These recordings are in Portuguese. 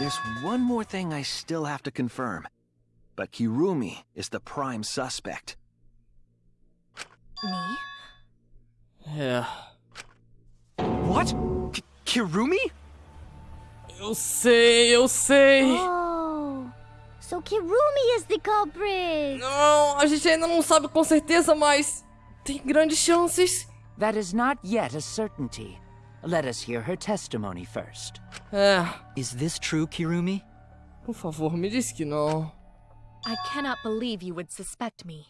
There's one more thing I still have to confirm. But Kirumi is the prime suspect. Me? Yeah. What? K Kirumi? Eu sei, eu sei. Oh, so Kirumi is the culprit. Não, a gente ainda não sabe com certeza, mas tem grandes chances. That is not yet a certainty. Let us hear her testimony first. É, Is this true, Kirumi? por favor, me diz que não. I cannot believe you would suspect me.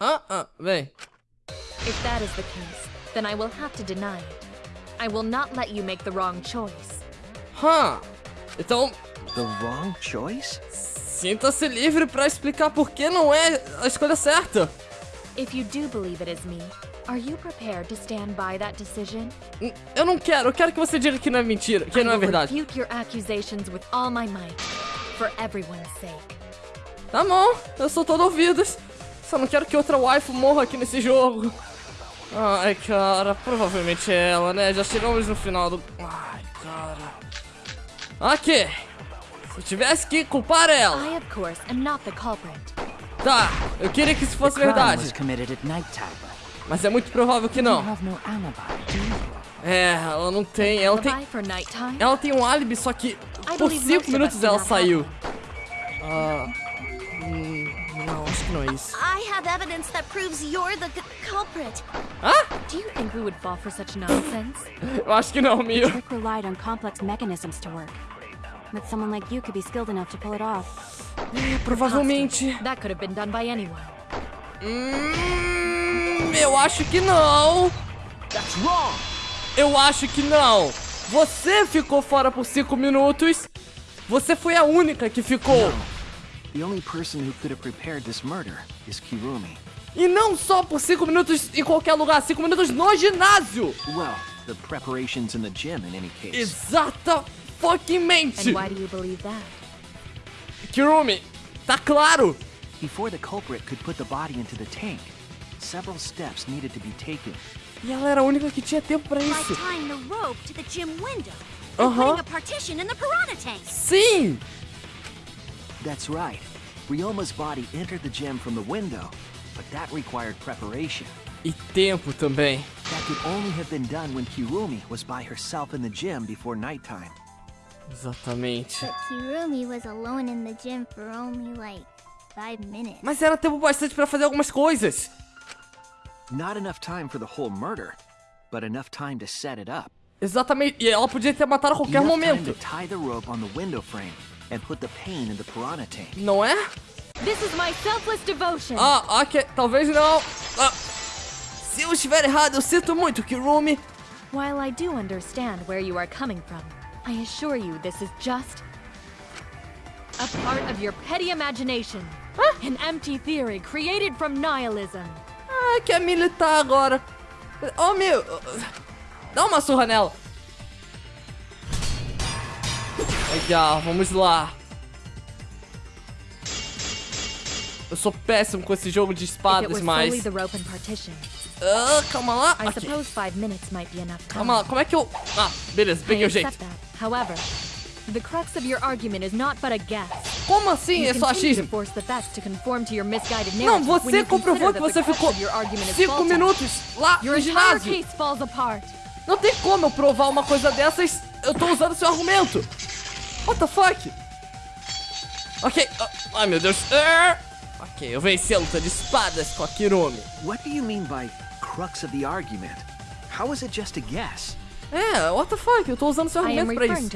Ah, ah, vem. If that is the case, then I will have to deny it. I will not let you make the wrong choice. Hã? Então, The wrong choice? sinta-se livre pra explicar por que não é a escolha certa. If you do believe it is me, are you prepared to stand by that decision? Eu não quero, eu quero que você diga que não é mentira, que I não é verdade. refute your accusations with all my might, for everyone's sake. Tá bom, eu sou todo ouvidos. Só não quero que outra waifu morra aqui nesse jogo. Ai, cara, provavelmente é ela, né? Já chegamos no final do. Ai, cara. Ok. Se eu tivesse que culpar ela. I, of course, am not the culprit. Tá, eu queria que isso fosse verdade. Mas é muito provável que não. É, ela não tem. Ela tem. Ela tem um álibi, só que I por believe 5 most of minutos ela saiu. have Ah. hum, não, acho que não é isso. I have evidence that proves you're the culprit. Ah? Do you think we would fall for such nonsense? Eu acho que não, Mio. trick relied on complex mechanisms to work. But someone like you could be skilled enough to pull it off. Provavelmente. That could have been done by anyone. Hum, eu acho que não. Eu acho que não. Você ficou fora por 5 minutos. Você foi a única que ficou. The only person who could have prepared this murder is Kirumi. E não só por 5 minutos em qualquer lugar, 5 minutos no ginásio. Well, the preparations in the gym in any case. Exata fucking mente. And why do you believe that? Kirumi, tá claro. Before the culprit could put the body into the tank, several steps needed to be taken. E ela era a única que tinha tempo pra Like isso. tying the rope to the gym window. And putting a partition in the piranha tank. Sim. That's right. Ryoma's body entered the gym from the window, but that required preparation. E tempo também. That could only have been done when Kirumi was by herself in the gym before nighttime. Exatamente. But Kirumi was alone in the gym for only like five minutes. Mas era tempo bastante pra fazer algumas coisas. Not enough time for the whole murder, but enough time to set it up. Exatamente. E ela podia ter matado a qualquer enough time momento. to tie the rope on the window frame and put the pain in the piranha tank. Não é? This is my selfless devotion. Ah, ok. Talvez não. Ah, se eu estiver errado, eu sinto muito, Kirumi. While I do understand where you are coming from, I assure you this is just a part of your petty imagination. An empty theory created from nihilism. Ah, quer militar agora. Oh, meu. Dá uma surra nela. Legal, vamos lá. Eu sou péssimo com esse jogo de espadas, mas... Ah, calma lá. Aqui. Calma lá, como é que eu... Ah, beleza, peguei o jeito. However, the crux of your argument is not but a guess. Como assim? É só achismo? Não, você comprovou que você ficou of your argument is 5 faulty. minutos lá no ginásio. case falls apart. Não tem como eu provar uma coisa dessas. Eu tô usando seu argumento. What the fuck? Ok. ah, ai, meu Deus. Ah, ok, eu venci a luta de espadas com a Kirumi. What do you mean by crux of the argument? How is it just a guess? É, what the fuck? Eu tô usando seu argumento pra isso.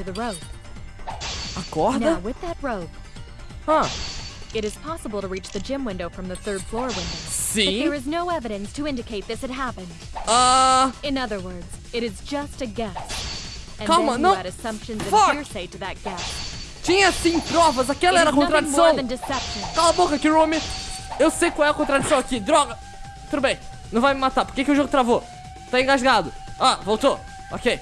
To the rope. A corda? Now, that rope, Ah, it is possible to reach the gym window from the third floor window. But sim. there is no evidence to indicate this had happened. Ah, In other words, it is just a guess. And Calma, then não. you add assumptions Fuck. and hearsay to that guess. tinha sim provas. Aquela It era a contradição. Cala a boca, Kirumi. Eu sei qual é a contradição aqui. Droga. Tudo bem. Não vai me matar. Por que, que o jogo travou? Tá engasgado. Ah, voltou. Ok.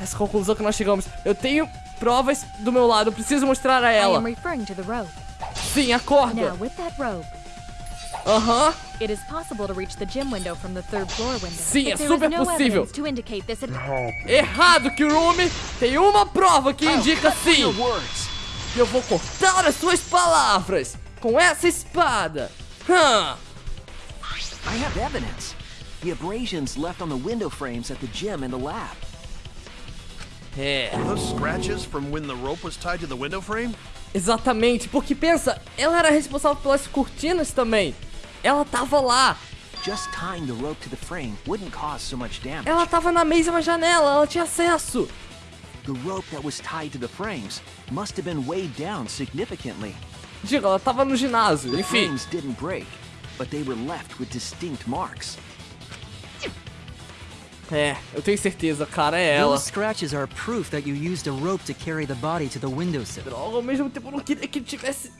Essa conclusão que nós chegamos. Eu tenho provas do meu lado. Eu preciso mostrar a ela. Sim, a corda. Aham. Floor window. Sim, é super possível. Errado, Kirumi! Tem uma prova que indica sim! Eu vou cortar as suas palavras com essa espada! Hã? I have evidence. The abrasions left on the window frames at the gym and the lab. Frame? exatamente, porque pensa, ela era responsável pelas cortinas também. Ela tava lá, Just tying the rope to the frame wouldn't cause so much damage. ela tava na mesma janela, ela tinha acesso. The rope that was tied to the frames must have been weighed down significantly. Diga, ela tava no ginásio, The enfim. frames didn't break, but they were left with distinct marks. É, eu tenho certeza, cara, é ela. Those scratches are proof that you used a rope to carry the body to the windowsill. Droga, ao mesmo tempo eu não queria que tivesse.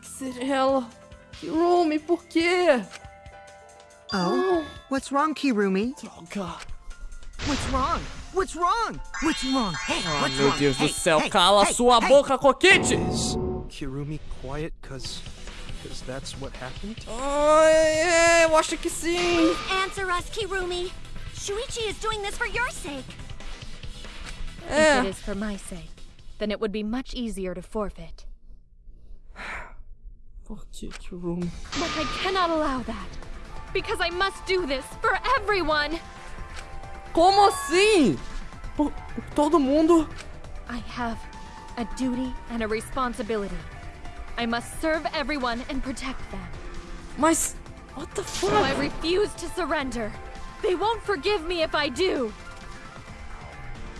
Que seja ela. Kirumi, por quê? Oh? What's wrong, Kirumi? Droga. What's wrong? What's wrong? What's wrong? Hey, Ah, what's meu wrong? Deus do Hey, céu, hey, cala hey, sua hey. boca, Coquete! Is Kirumi quiet cause cause that's what happened? Ai, é, eu acho que sim. Answer us, Kirumi. Shuichi is doing this for your sake. If it É. is for my sake, then it would be much easier to forfeit. Por que, Kirumi? But I cannot allow that. Because I must do this for everyone. Como assim? Por, por todo mundo? I have a duty and a responsibility. I must serve everyone and protect them. Mas. What the So I refuse to surrender. They won't forgive me if I do.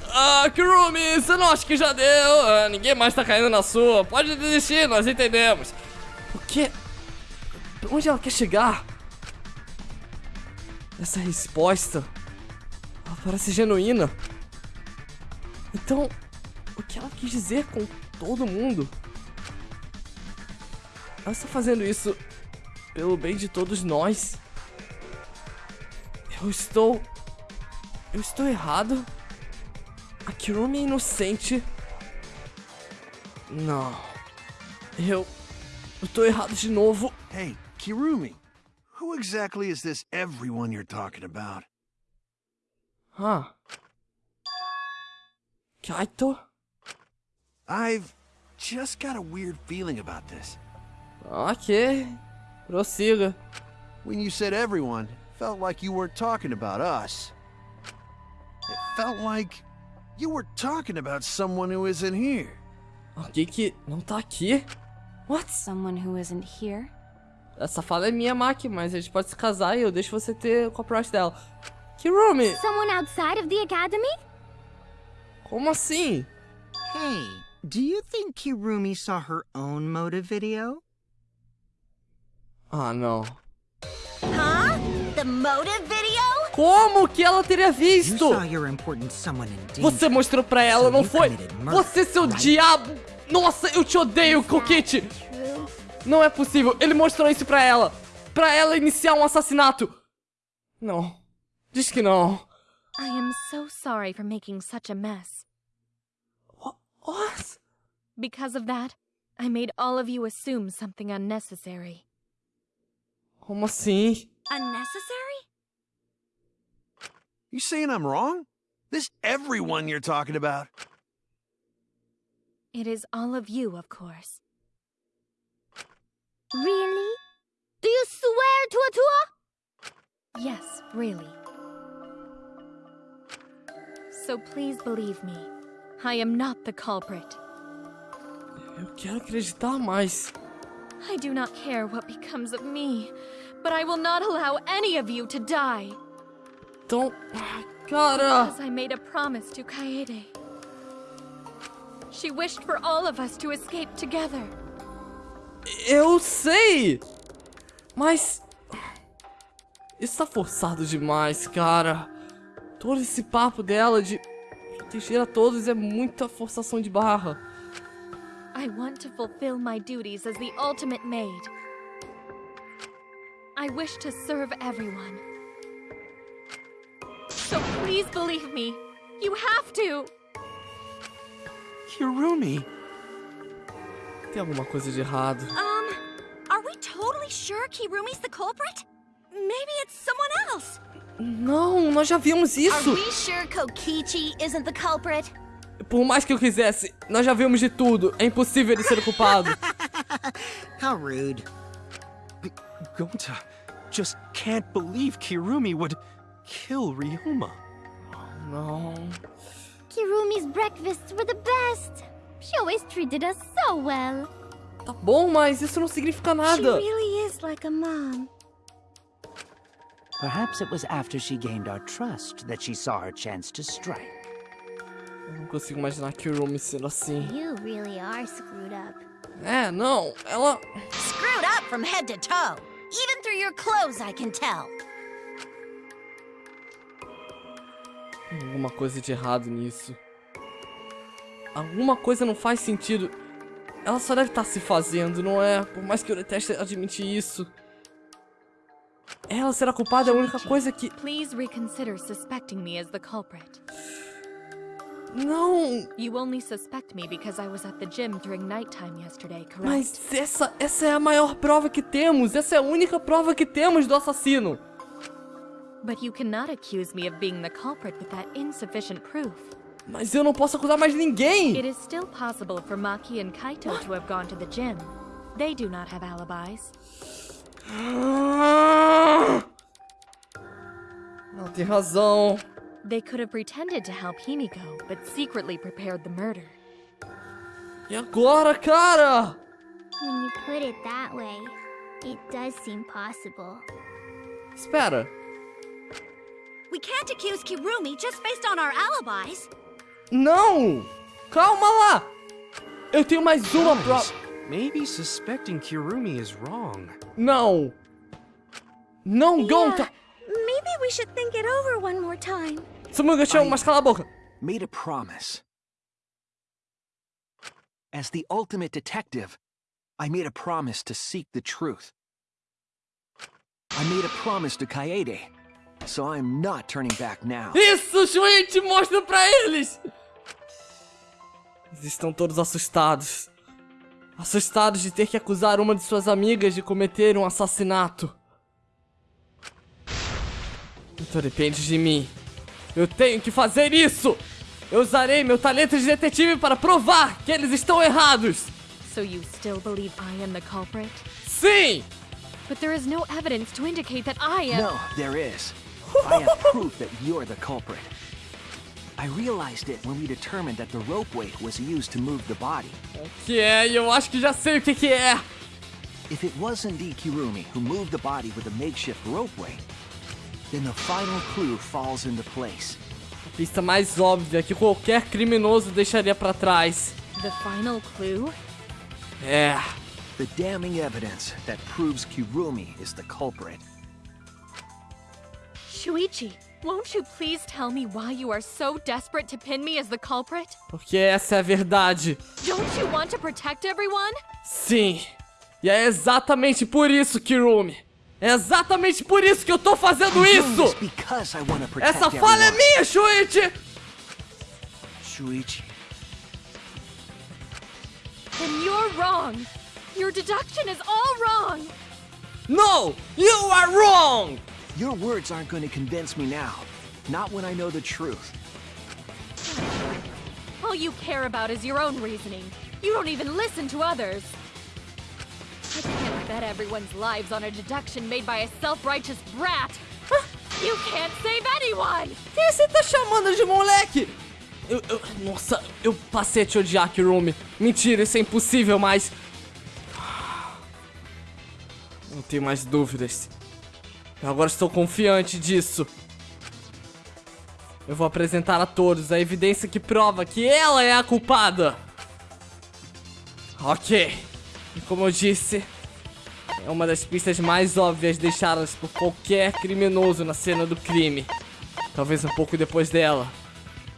Ah, Kirumi, você não acha que já deu? Ah, ninguém mais tá caindo na sua. Pode desistir, nós entendemos. O quê? Pra onde ela quer chegar? Essa resposta. Ela parece genuína. Então, o que ela quis dizer com todo mundo? Ela está fazendo isso pelo bem de todos nós. Eu estou. Eu estou errado? A Kirumi é inocente? Não. Eu. Eu tô errado de novo. Hey, Kirumi. Who exactly is this everyone you're talking about? Ah. Kaito? I've just got a weird feeling about this. Ok. Prossiga. When you said everyone, felt like you weren't talking about us. It felt like you were talking about someone who isn't here. Alguém que não tá aqui? What? Someone who isn't here? Essa fala é minha, Maki, mas a gente pode se casar e eu deixo você ter o copyright dela. Kirumi, Someone outside of the academy? como assim? Hey, do you think Kirumi saw her own motive video? Ah, não. Como que ela teria visto? Você mostrou pra ela, não foi? Você, seu diabo! Nossa, eu te odeio, Coquete! Não é possível, ele mostrou isso pra ela! Pra ela iniciar um assassinato! Não. Diz que não. I am so sorry for making such a mess. Wha- What? Because of that, I made all of you assume something unnecessary. Como assim? Unnecessary? You saying I'm wrong? This everyone you're talking about? It is all of you, of course. Really? Do you swear to a tour? Yes, really. So please believe me. I am not the culprit. Eu quero acreditar mais. I do not care what becomes of me, but I will not allow any of you to die. Ai, Cara! As I made a promise to Kaede. She wished for all of us to escape together. Eu sei! Mas. Isso tá forçado demais, cara. Todo esse papo dela de proteger a todos é muita forçação de barra. I want to fulfill my duties as the ultimate maid. I wish to serve everyone. So please believe me. You have to. Kirumi. Tem alguma coisa de errado. Um, are we totally sure Kirumi's the culprit? Maybe it's someone else. Não, nós já vimos Are we sure Kokichi isn't the culprit? Por mais que eu quisesse, nós já vimos de tudo. É impossível ele ser o culpado. How rude. Gonta just can't believe Kirumi would kill Ryuma. Não. Kirumi's breakfasts were the best. She always treated us so well. Tá bom, mas isso não significa She nada. really is like a mom. Perhaps it was after she gained our trust that she saw her chance to strike. Eu não consigo imaginar Kirumi sendo assim. You really are screwed up. É, não. Ela. Screwed up from head to toe. Even through your clothes, I can tell. Tem alguma coisa de errado nisso. Alguma coisa não faz sentido. Ela só deve estar se fazendo, não é? Por mais que eu deteste admitir isso. Ela será culpada é a única coisa que. Please reconsider suspecting me as the culprit. Não! You only suspect me because I was at the gym during nighttime yesterday, correct? Mas essa, essa é a maior prova que temos. Essa é a única prova que temos do assassino. But you cannot accuse me of being the culprit with that insufficient proof. Mas eu não posso acusar mais ninguém. It is still possible for Maki and Kaito to have gone to the gym. They do not have alibis. Ela tem razão. They could have pretended to help Himiko, but secretly prepared the murder. Agora. When you put it that way, it does seem possible. Espera. We can't accuse Kirumi just based on our alibis. Não! Calma lá! Eu tenho mais uma Guys, prova. Maybe suspecting Kirumi is wrong. Não! Não, Gonta! Maybe we should think it over one more time. Samuga, chão, mas cala a boca. Made a promise. As the ultimate detective, I made a promise to seek the truth. I made a promise to Kaede, so I'm not turning back now. Isso, Shuichi, mostra pra eles! Eles estão todos assustados. Assustados de ter que acusar uma de suas amigas de cometer um assassinato. Então depende de mim. Eu tenho que fazer isso! Eu usarei meu talento de detetive para provar que eles estão errados! So you still believe I am the culprit? Sim! But there is no evidence to indicate that I am. No, there is. I have proof that you're the culprit. I realized it when we determined that the rope weight was used to move the body. Que é, eu acho que já sei o que que é. If it was indeed Kirumi who moved the body with a makeshift rope weight, then the final clue falls into place. A pista mais óbvia que qualquer criminoso deixaria pra trás. The final clue? É. The damning evidence that proves Kirumi is the culprit. Shuichi, won't you please tell me why you are so desperate to pin me as the culprit? Porque essa é a verdade. Don't you want to protect everyone? Sim. E é exatamente por isso, Kirumi. É exatamente por isso que eu tô fazendo isso. Essa falha é minha, Shuichi. Shuichi. Then you're wrong. Your deduction is all wrong. No, you are wrong. Your words aren't going to convince me now. Not when I know the truth. All you care about is your own reasoning. You don't even listen to others. Bet everyone's lives on a deduction made by a self-righteous brat. You can't save anyone! Quem você tá chamando de moleque? Eu, eu- nossa, eu passei a te odiar, Kirumi. Mentira, isso é impossível, mas... Não tenho mais dúvidas. Eu agora estou confiante disso. Eu vou apresentar a todos a evidência que prova que ela é a culpada. Ok. E como eu disse, é uma das pistas mais óbvias deixadas por qualquer criminoso na cena do crime. Talvez um pouco depois dela.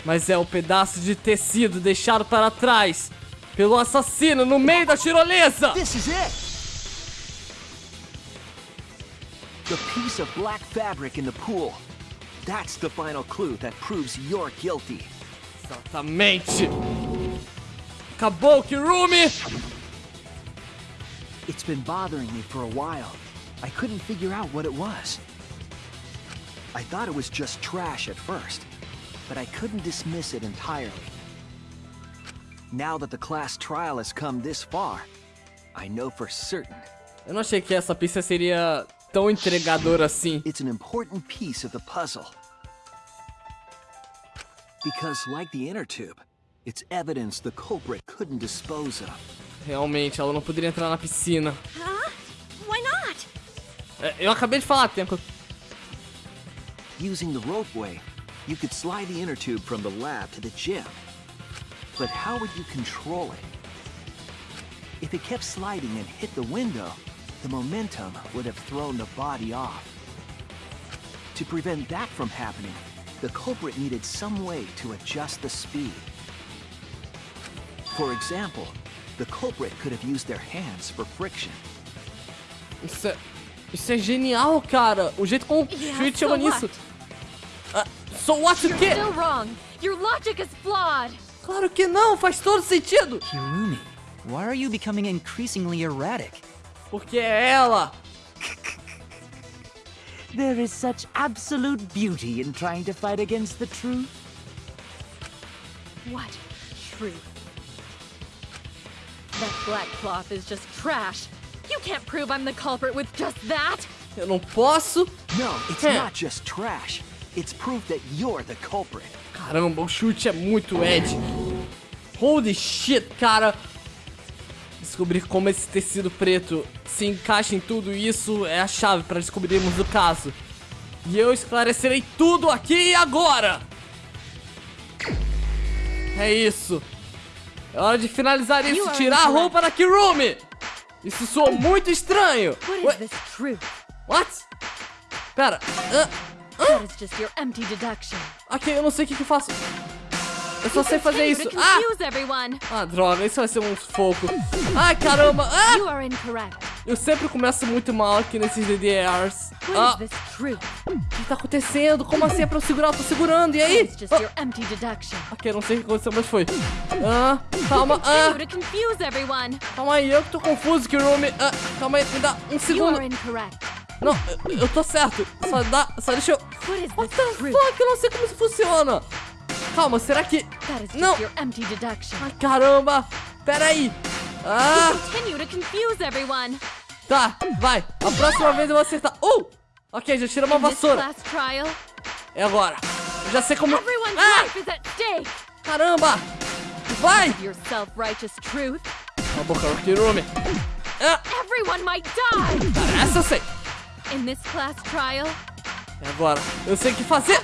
Mas é o pedaço de tecido deixado para trás pelo assassino no meio da tirolesa! This is it! The piece of black fabric in the pool. That's the final clue that proves you're guilty. Exatamente! Acabou, Kirumi! It's been bothering me for a while. I couldn't figure out what it was. I thought it was just trash at first, but I couldn't dismiss it entirely. Now that the class trial has come this far, I know for certain. Eu não achei que essa pista seria tão entregadora assim. It's an important piece of the puzzle. Because like the inner tube, it's evidence the culprit couldn't dispose of. Realmente, ela não poderia entrar na piscina. Huh? Why not? É, Eu acabei de falar, Tenko. Using the ropeway, you could slide the inner tube from the lab to the gym. But how would you control it? If it kept sliding and hit the window, the momentum would have thrown the body off. To prevent that from happening, the culprit needed some way to adjust the speed. For example, the culprit could have used their hands for friction. Isso é, isso é genial, cara. O jeito como o Yeah, Shuichi so chama nisso. Ah, so what o You're quê? still wrong. Your logic is flawed. Claro que não, faz todo sentido. Kirumi, why are you becoming increasingly erratic? Porque é ela. There is such absolute beauty in trying to fight against the truth. What truth? That you're the culprit. Caramba, o chute é muito Ed. Holy shit, cara. Descobrir como esse tecido preto se encaixa em tudo isso é a chave para descobrirmos o caso. E eu esclarecerei tudo aqui e agora. É isso. É hora de finalizar isso, tirar a roupa da Kirumi. Isso soou muito estranho. What is this? What? Pera. ah, That is just your empty deduction. ok, eu não sei o que, que eu faço. Eu só sei fazer isso. Ah! Ah, droga, isso vai ser um sufoco. Ai, caramba. Ah! Eu sempre começo muito mal aqui nesses DDRs. Ah, o que tá acontecendo? Como assim é pra eu segurar? Eu tô segurando, e aí? Deduction. Ok, não sei o que aconteceu, mas foi. Ah, calma, ah, calma aí, eu que tô confuso, Kirumi. Ah, calma aí, me dá um segundo. Não, eu, eu tô certo. Só dá, só deixa eu... What the fuck? Eu não sei como isso funciona. Calma, será que... Não. Ai, caramba. Pera aí. Ah... Tá, vai. A próxima vez eu vou acertar. Uh! Ok, já tira uma vassoura. É agora. Eu já sei como... everyone's Ah! life is at stake. Caramba! Vai! Cala a boca. Ah, Everyone might die. cara, essa eu sei. In this class trial, É agora. Eu sei o que fazer.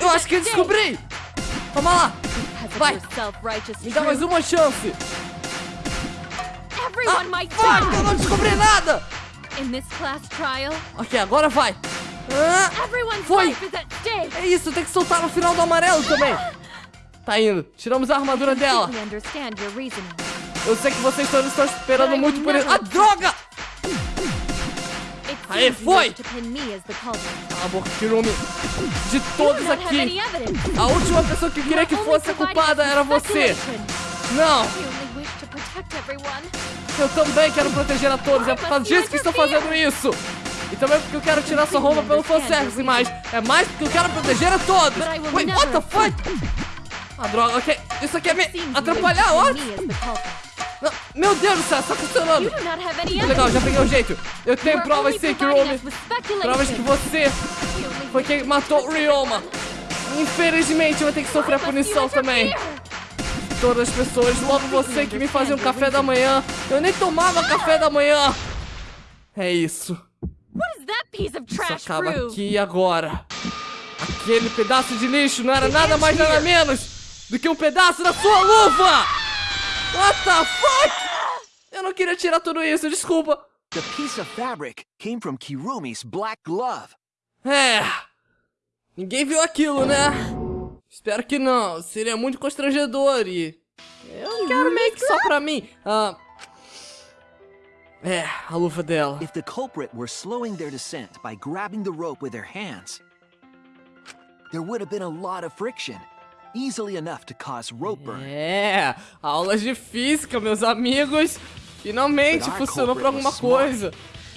Eu acho que eu descobri. Vamos lá. Vai. Me dá mais uma chance. might Fuck, eu não descobri nada. Ok, agora vai. Ah, Foi. é isso, tem que soltar no final do amarelo também. Tá indo. Tiramos a armadura dela. Eu sei que vocês todos estão esperando muito por isso. never Ah, droga! Aê, foi. Cala a boca, Kirumi. De todos aqui, a última pessoa que eu queria que fosse a culpada era você. Não, eu também quero proteger a todos. É por causa disso que estou fazendo isso. E também porque eu quero tirar sua roupa pelo fanservice, mas é mais porque eu quero proteger a todos. Wait, what the fuck? Ah, droga, ok. Isso aqui é me atrapalhar, ó. Não, Meu Deus do céu, está funcionando. Legal, já peguei o jeito. Eu tenho provas sim, speculation. Provas que você foi quem to matou o Ryoma. Infelizmente, eu vou ter que sofrer must punição também. Todas as pessoas, logo você que me fazia um café da manhã. Eu nem tomava café da manhã. É isso. Isso acaba aqui e agora. Aquele pedaço de lixo não era nada mais nada menos do que um pedaço da sua luva! What the fuck? Eu não queria tirar tudo isso, desculpa. The piece of fabric came from Kirumi's black glove. É. Ninguém viu aquilo, né? Espero que não. Seria muito constrangedor e. Eu quero meio que só pra mim. Ah. É, a luva dela. If the culprit were slowing their descent by grabbing the rope with their hands, there would have been a lot of friction, easily enough to cause rope burn. É, aulas de física, meus amigos. Finalmente funcionou pra culprit alguma coisa.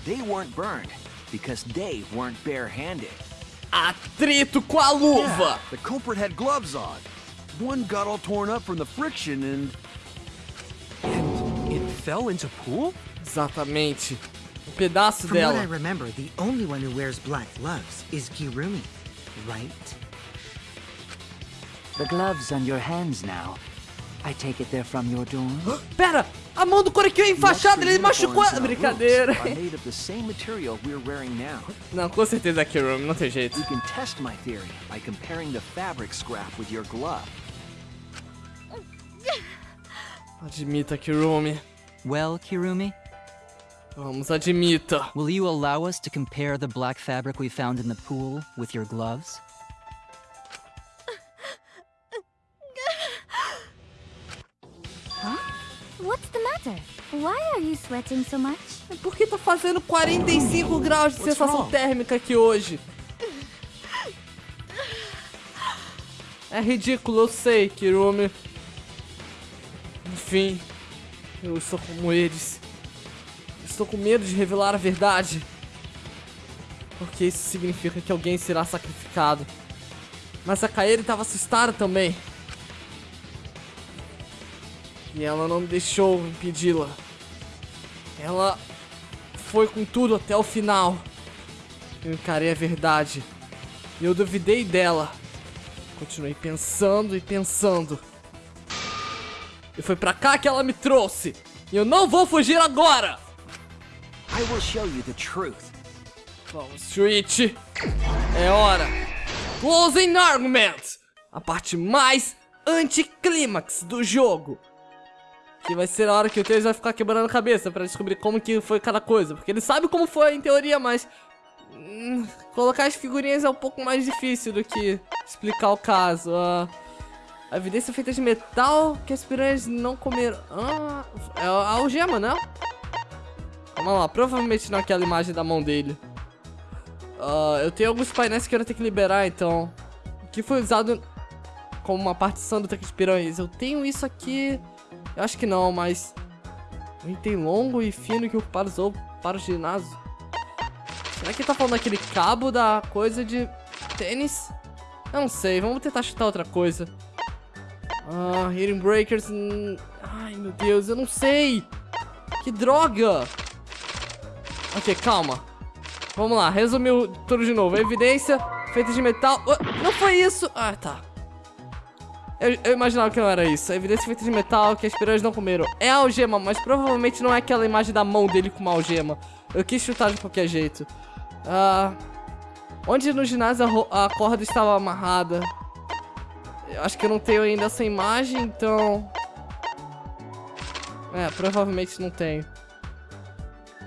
They weren't burned because they weren't barehanded. Atrito com a luva! The culprit had gloves on. One got all torn up from the friction and. And it fell into pool? Exatamente. Um pedaço From what I dela. remember, the only one who wears black gloves is Kirumi, right? The gloves on your hands now. I take it they're from your dorm? Pera! A mão do Korekiyo é enfaixada, ele machucou a... Brincadeira. boots are made of the same material we're wearing now. Não, com certeza é Kirumi, não tem jeito. You can test my theory by comparing the fabric scrap with your glove. Admita, Kirumi. Well, Kirumi, Vamos, admita. will you allow us to compare the black fabric we found in the pool with your gloves? What's the matter? Why are you sweating so much? Por que tá fazendo 45 graus de What's sensação wrong? térmica aqui hoje? É ridículo, eu sei, Kirumi. Enfim, eu estou como eles. Estou com medo de revelar a verdade. Porque isso significa que alguém será sacrificado. Mas a Kairi estava assustada também. E ela não me deixou impedi-la. Ela foi com tudo até o final. Eu encarei a verdade. E eu duvidei dela. Continuei pensando e pensando. E foi pra cá que ela me trouxe. E eu não vou fugir agora! I will show you the truth. Vamos, Switch. É hora. Closing Argument. A parte mais anticlímax do jogo. Que vai ser a hora que o Tails vai ficar quebrando a cabeça pra descobrir como que foi cada coisa. Porque ele sabe como foi em teoria, mas... hum, colocar as figurinhas é um pouco mais difícil do que explicar o caso. Ah, a evidência feita de metal que as piranhas não comeram. Ah, é a algema, né? Vamos lá, provavelmente não é aquela imagem da mão dele. Ah, eu tenho alguns painéis que eu vou ter que liberar, então. Que foi usado como uma partição do tanque de piranhas? Eu tenho isso aqui. Eu acho que não, mas. Um item longo e fino que o usou para o ginásio. Será que ele tá falando daquele cabo da coisa de tênis? Eu não sei, vamos tentar chutar outra coisa. Ah, Hidden Breakers. hum, Ai, meu Deus, eu não sei. Que droga. Ok, calma. Vamos lá, resumiu tudo de novo. Evidência feita de metal. Não foi isso! Ah, tá. Eu, eu imaginava que não era isso. A evidência feita de metal que as piranhas não comeram. É a algema, mas provavelmente não é aquela imagem da mão dele com uma algema. Eu quis chutar de qualquer jeito. Ah, onde no ginásio a, a corda estava amarrada? Eu acho que eu não tenho ainda essa imagem, então... É, provavelmente não tenho.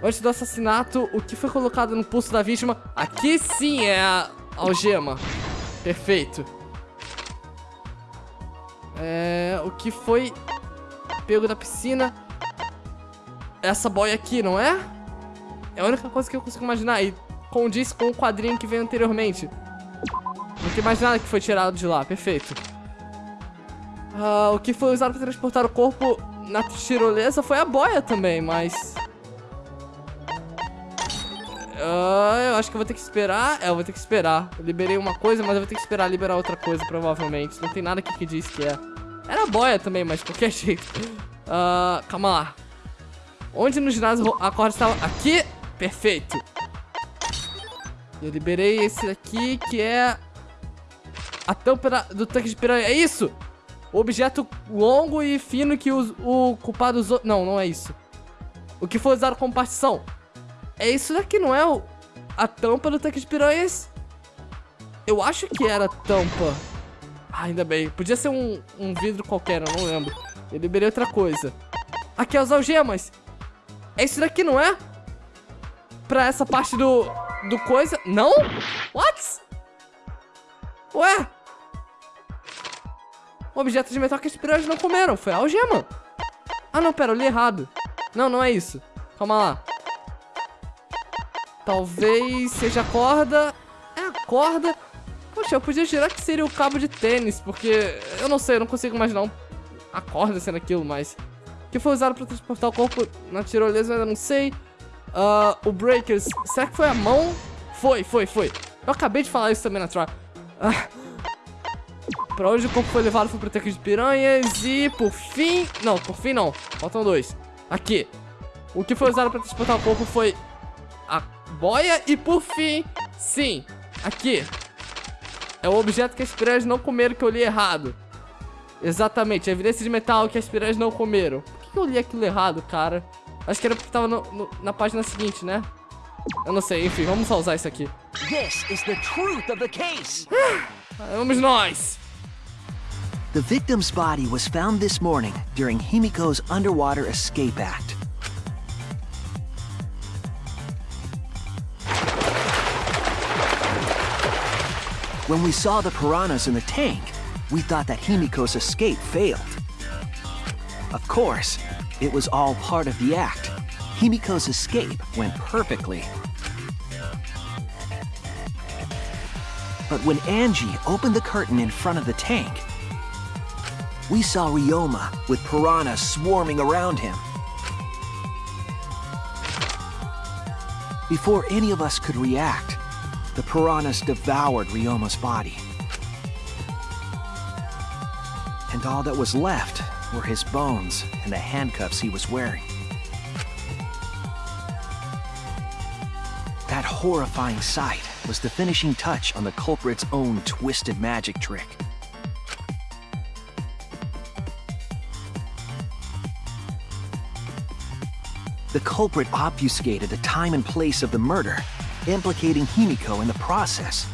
Antes do assassinato, o que foi colocado no pulso da vítima? Aqui sim é a algema. Perfeito. É, o que foi pego da piscina? Essa boia aqui, não é? É a única coisa que eu consigo imaginar. E condiz com o quadrinho que veio anteriormente. Não tem mais nada que foi tirado de lá. Perfeito. Ah, o que foi usado para transportar o corpo na tirolesa foi a boia também, mas... Ah, eu acho que eu vou ter que esperar. É, eu vou ter que esperar. Eu liberei uma coisa, mas eu vou ter que esperar liberar outra coisa, provavelmente. Não tem nada aqui que diz que é. Era boia também, mas de qualquer jeito. Ah, calma lá. Onde no ginásio a corda estava? Aqui? Perfeito. Eu liberei esse daqui, que é... A tampa do tanque de piranha. É isso! O objeto longo e fino que os- o culpado usou... Não, não é isso. O que foi usado como partição. É isso daqui, não é o... A tampa do tanque de piranhas? Eu acho que era tampa. Ah, ainda bem. Podia ser um, um vidro qualquer, eu não lembro. Eu liberei outra coisa. Aqui, as algemas. É isso daqui, não é? Pra essa parte do... Do coisa... Não? What? Ué? O objeto de metal que as piranhas não comeram. Foi a algema. Ah, não, pera, eu li errado. Não, não é isso. Calma lá. Talvez seja a corda. É a corda. Poxa, eu podia girar que seria o cabo de tênis, porque eu não sei, eu não consigo imaginar um- a corda sendo aquilo, mas. Que foi usado para transportar o corpo na tirolesa, eu ainda não sei. Ah, o Breakers, será que foi a mão? Foi, foi, foi. Eu acabei de falar isso também na Try. Ah. Pra onde o corpo foi levado foi pro tanque de piranhas e por fim... Não, por fim não. Faltam dois. Aqui. O que foi usado pra transportar o corpo foi boia e por fim, sim, aqui. É o objeto que as piranhas não comeram que eu li errado. Exatamente, a evidência de metal que as piranhas não comeram. Por que eu li aquilo errado, cara? Acho que era porque tava no, no, na página seguinte, né? Eu não sei, enfim, vamos só usar isso aqui. This is the truth of the case. Vamos nós! The victim's body was found this morning during Himiko's underwater escape act. When we saw the piranhas in the tank, we thought that Himiko's escape failed. Of course, it was all part of the act. Himiko's escape went perfectly. But when Angie opened the curtain in front of the tank, we saw Ryoma with piranhas swarming around him. Before any of us could react, the piranhas devoured Ryoma's body. And all that was left were his bones and the handcuffs he was wearing. That horrifying sight was the finishing touch on the culprit's own twisted magic trick. The culprit obfuscated the time and place of the murder, implicating Himiko in the process.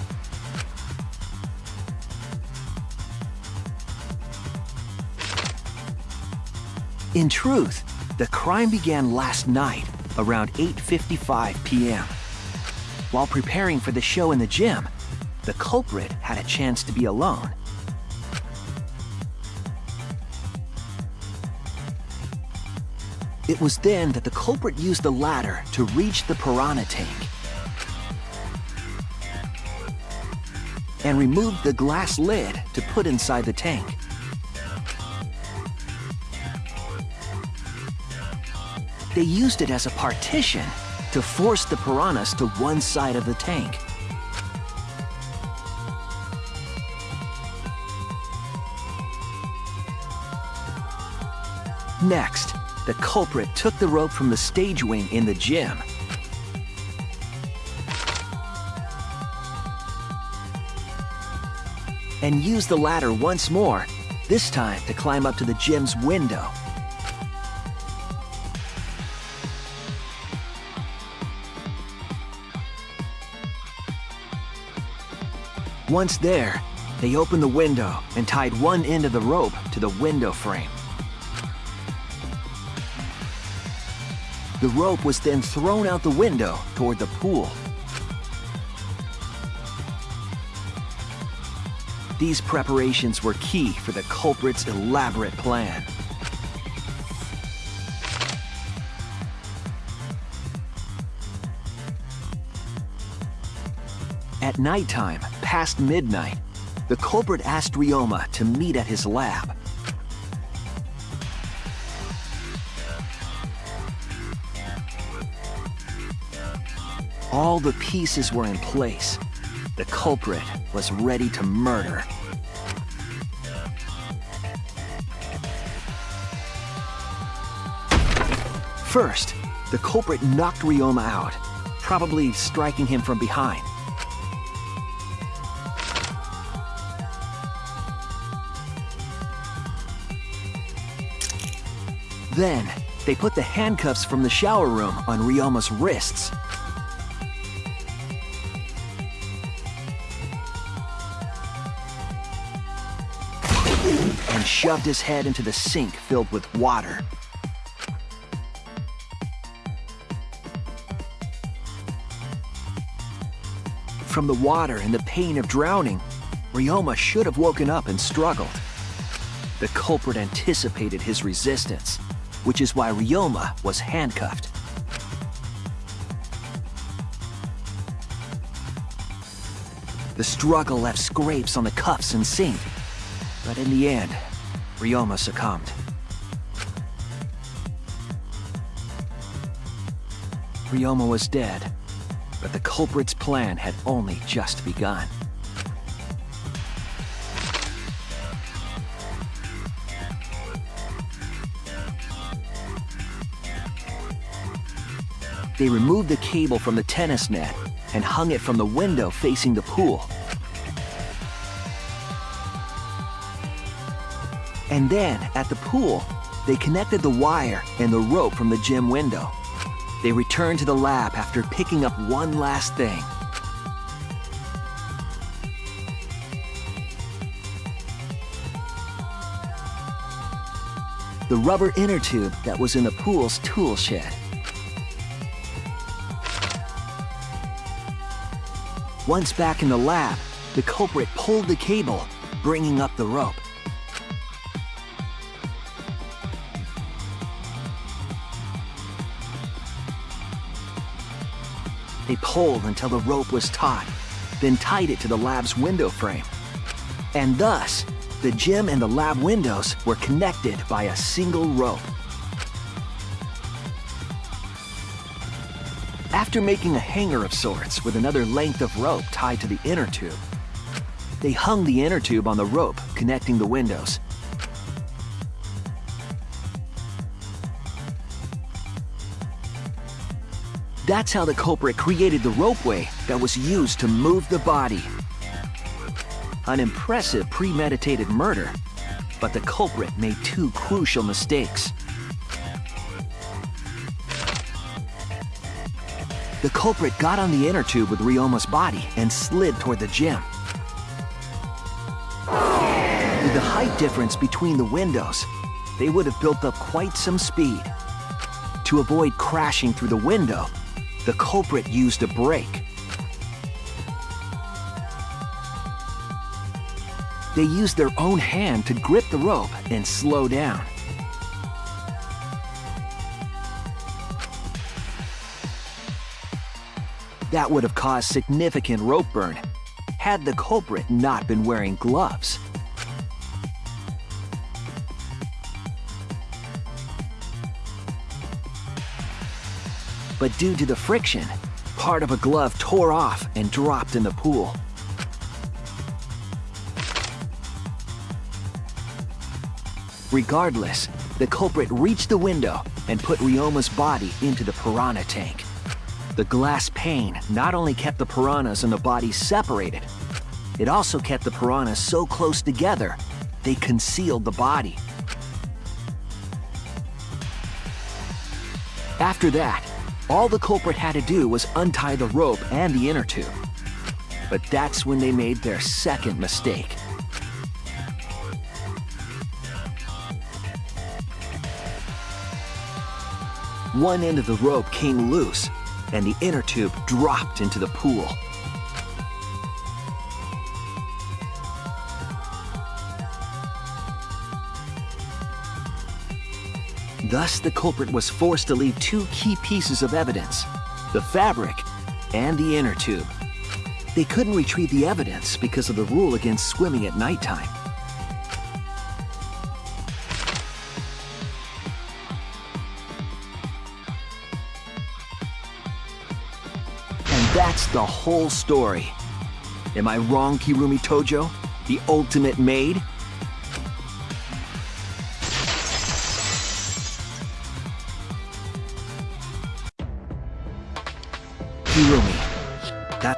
In truth, the crime began last night around 8.55 p.m. While preparing for the show in the gym, the culprit had a chance to be alone. It was then that the culprit used the ladder to reach the piranha tank and removed the glass lid to put inside the tank. They used it as a partition to force the piranhas to one side of the tank. Next, the culprit took the rope from the stage wing in the gym. And use the ladder once more, this time to climb up to the gym's window. Once there, they opened the window and tied one end of the rope to the window frame. The rope was then thrown out the window toward the pool. These preparations were key for the culprit's elaborate plan. At nighttime, past midnight, the culprit asked Ryoma to meet at his lab. All the pieces were in place. The culprit was ready to murder. First, the culprit knocked Ryoma out, probably striking him from behind. Then, they put the handcuffs from the shower room on Ryoma's wrists. And shoved his head into the sink filled with water. From the water and the pain of drowning, Ryoma should have woken up and struggled. The culprit anticipated his resistance, which is why Ryoma was handcuffed. The struggle left scrapes on the cuffs and sink, but in the end, Ryoma succumbed. Ryoma was dead, but the culprit's plan had only just begun. They removed the cable from the tennis net and hung it from the window facing the pool. And then, at the pool, they connected the wire and the rope from the gym window. They returned to the lab after picking up one last thing. The rubber inner tube that was in the pool's tool shed. Once back in the lab, the culprit pulled the cable, bringing up the rope. They pulled until the rope was taut, then tied it to the lab's window frame. And thus, the gym and the lab windows were connected by a single rope. After making a hanger of sorts with another length of rope tied to the inner tube, they hung the inner tube on the rope connecting the windows. That's how the culprit created the ropeway that was used to move the body. An impressive premeditated murder, but the culprit made two crucial mistakes. The culprit got on the inner tube with Ryoma's body and slid toward the gym. With the height difference between the windows, they would have built up quite some speed. To avoid crashing through the window, the culprit used a brake. They used their own hand to grip the rope and slow down. That would have caused significant rope burn had the culprit not been wearing gloves. But due to the friction, part of a glove tore off and dropped in the pool. Regardless, the culprit reached the window and put Ryoma's body into the piranha tank. The glass pane not only kept the piranhas and the body separated, it also kept the piranhas so close together, they concealed the body. After that, all the culprit had to do was untie the rope and the inner tube. But that's when they made their second mistake. One end of the rope came loose, and the inner tube dropped into the pool. Thus, the culprit was forced to leave two key pieces of evidence, the fabric and the inner tube. They couldn't retrieve the evidence because of the rule against swimming at nighttime. And that's the whole story. Am I wrong, Kirumi Tojo? The ultimate maid?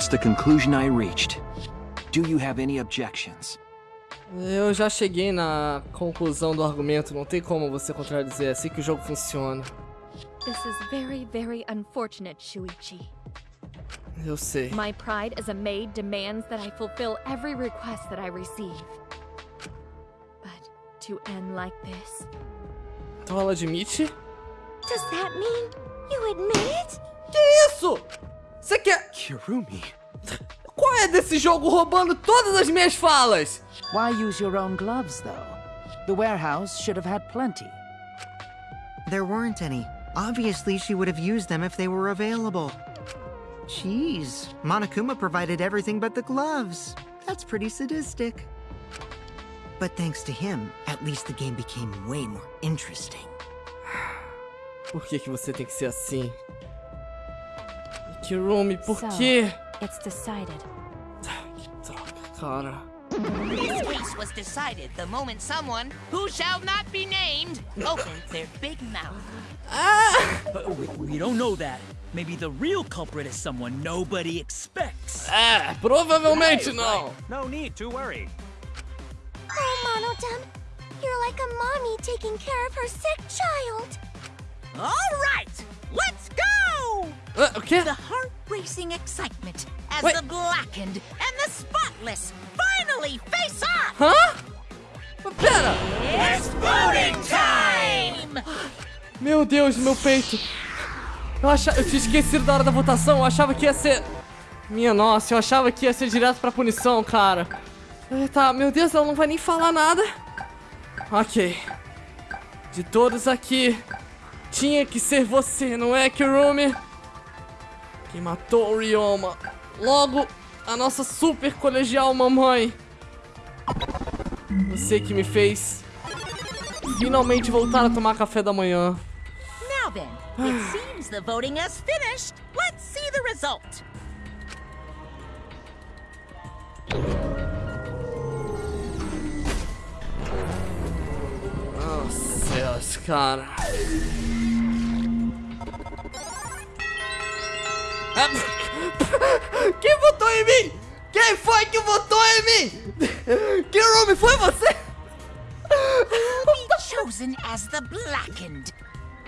That's the conclusion I reached. Do you have any objections? Eu já cheguei na conclusão do argumento, não tem como você contradizer, é assim que o jogo funciona. This is very, very unfortunate, Shuichi. Eu sei. My pride as a maid demands that I fulfill every request that I receive. But to end like this, Então ela admite? Does that mean you admit it? Que isso? Você quer... Kirumi. Qual é desse jogo roubando todas as minhas falas? Why use your own gloves, though? The warehouse should have had plenty. There weren't any. Obviously, she would have used them if they were available. Jeez, Monokuma provided everything but the gloves. That's pretty sadistic. But thanks to him, at least the game became way more interesting. Por que, que você tem que ser assim? Kirumi, por So, quê? It's decided. Cara. This case was decided the moment someone, who shall not be named, opened their big mouth. Ah! But we, we don't know that. Maybe the real culprit is someone nobody expects. É, provavelmente não. No need to worry. Oh, Monotem, you're like a mommy taking care of her sick child. All right, let's go! Uh, o quê? The heart racing excitement as Wait. the blackened and the spotless finally face off! Hã? Pera! It's voting time! Meu Deus, meu peito. Eu, achava, eu tinha esquecido da hora da votação, eu achava que ia ser... Minha nossa, eu achava que ia ser direto pra punição, cara. Eh, Tá, meu Deus, ela não vai nem falar nada. Ok. De todos aqui, tinha que ser você, não é, Kirumi? Quem matou o Ryoma. Logo, a nossa super colegial mamãe. Você que me fez finalmente voltar a tomar café da manhã. Now then, it seems the voting has finished. Let's see the result. Céus, cara. Quem votou em mim? Quem foi que votou em mim? Kirumi, foi você? Be chosen as the blackened?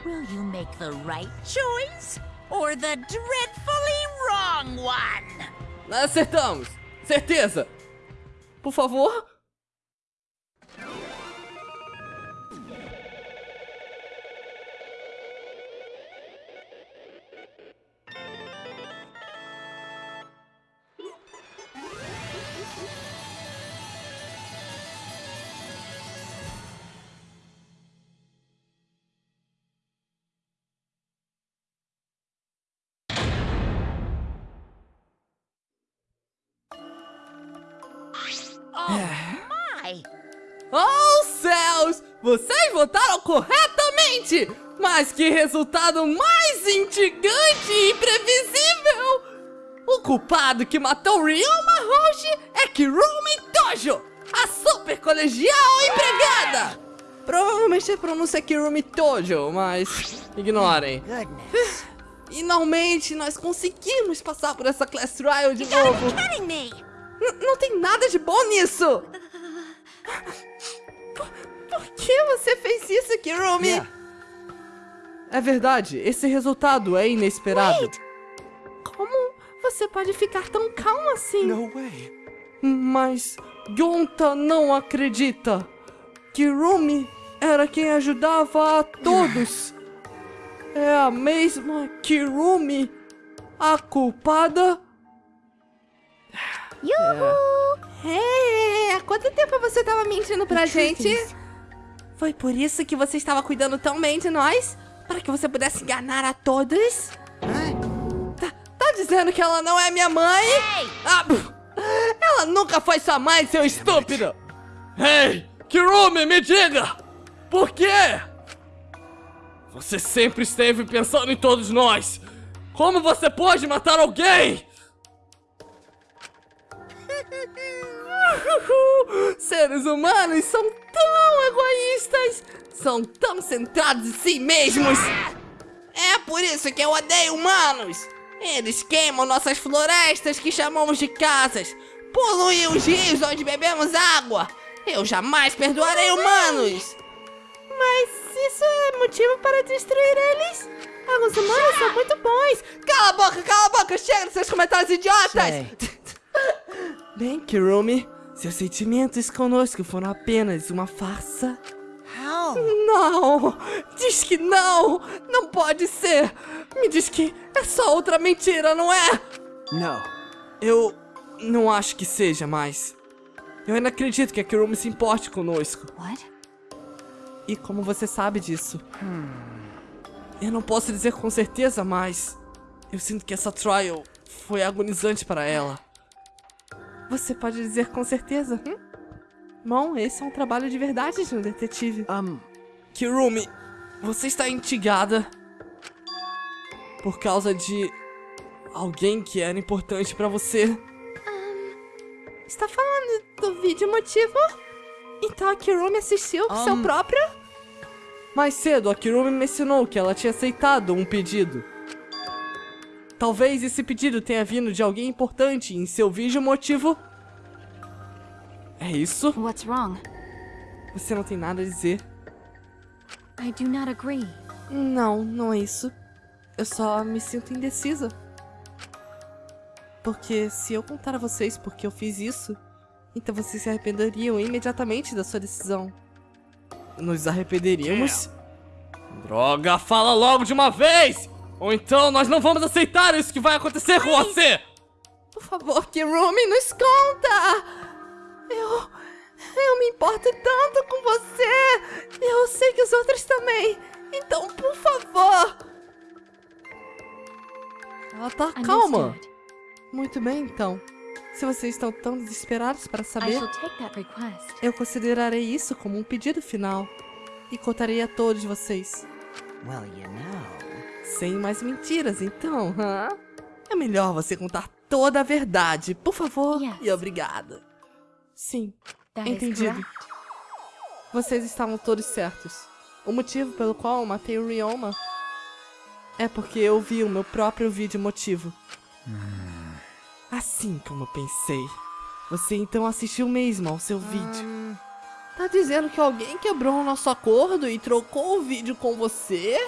Will you make the right choice or the dreadfully wrong one? Acertamos. Certeza. Por favor. My! Oh, céus! Vocês votaram corretamente! Mas que resultado mais instigante e imprevisível! O culpado que matou Ryoma Hoshi é Kirumi Tojo, a super colegial empregada! Provavelmente a pronúncia é Kirumi Tojo, mas ignorem. Finalmente nós conseguimos passar por essa class trial de novo. N- não tem nada de bom nisso! Por, por que você fez isso, Kirumi? É verdade, esse resultado é inesperado. Como você pode ficar tão calmo assim? No way. Mas Gonta não acredita. Kirumi era quem ajudava a todos. É a mesma Kirumi, a culpada? Yuhu! É, há quanto tempo você tava mentindo pra gente? Foi por isso que você estava cuidando tão bem de nós? Para que você pudesse enganar a todos? Tá, tá dizendo que ela não é minha mãe? Ah, pff, ela nunca foi sua mãe, seu estúpido! Ei, Kirumi, me diga! Por quê? Você sempre esteve pensando em todos nós! Como você pode matar alguém? Seres humanos são tão egoístas, são tão centrados em si mesmos. É por isso que eu odeio humanos. Eles queimam nossas florestas que chamamos de casas, poluem os rios onde bebemos água. Eu jamais perdoarei humanos. Mas isso é motivo para destruir eles? Os humanos são muito bons. Cala a boca, cala a boca, chega dos seus comentários idiotas. Bem, Kirumi, seus sentimentos conosco foram apenas uma farsa. How? Não! Diz que não! Não pode ser! Me diz que é só outra mentira, não é? No. Eu não acho que seja mais. Eu ainda acredito que a Kirumi se importe conosco. What? E como você sabe disso? Eu não posso dizer com certeza, mas eu sinto que essa trial foi agonizante para ela. Você pode dizer com certeza? Hum? Bom, esse é um trabalho de verdade de um detetive. Um, Kirumi, você está instigada por causa de alguém que era importante pra você. Está falando do vídeo motivo? Então a Kirumi assistiu com seu Um. próprio? Mais cedo, a Kirumi mencionou que ela tinha aceitado um pedido. Talvez esse pedido tenha vindo de alguém importante em seu vídeo motivo. É isso? What's wrong? Você não tem nada a dizer? I do not agree. Não, não é isso. Eu só me sinto indecisa. Porque se eu contar a vocês porque eu fiz isso, então vocês se arrependeriam imediatamente da sua decisão. Nos arrependeríamos? Droga, fala logo de uma vez! Ou então nós não vamos aceitar isso que vai acontecer com você! Por favor, Kirumi, nos conta! Eu. Eu me importo tanto com você! Eu sei que os outros também! Então, por favor! Ela tá calma. Muito bem, então. Se vocês estão tão desesperados para saber, eu considerarei isso como um pedido final. E contarei a todos vocês. Well, you know. Sem mais mentiras, então, hã? É melhor você contar toda a verdade, por favor. E obrigada. Sim, entendido. Vocês estavam todos certos. O motivo pelo qual eu matei o Ryoma é porque eu vi o meu próprio vídeo motivo. Assim como eu pensei. Você então assistiu mesmo ao seu vídeo. Tá dizendo que alguém quebrou o nosso acordo e trocou o vídeo com você?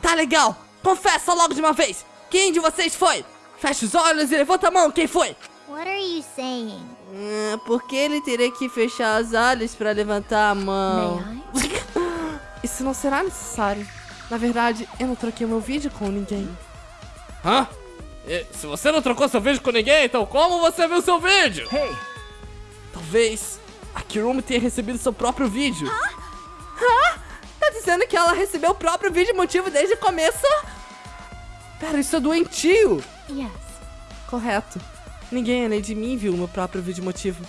Tá legal! Confessa logo de uma vez! Quem de vocês foi? Fecha os olhos e levanta a mão, quem foi? What are you saying? Ah, por que ele teria que fechar os olhos pra levantar a mão? Isso não será necessário. Na verdade, eu não troquei meu vídeo com ninguém. Hã? E, se você não trocou seu vídeo com ninguém, então como você viu seu vídeo? Hey! Talvez a Kirumi tenha recebido seu próprio vídeo. Hã? Tá dizendo que ela recebeu o próprio vídeo motivo desde o começo? Pera, isso é doentio! Yes. Correto. Ninguém além de mim viu o meu próprio vídeo motivo.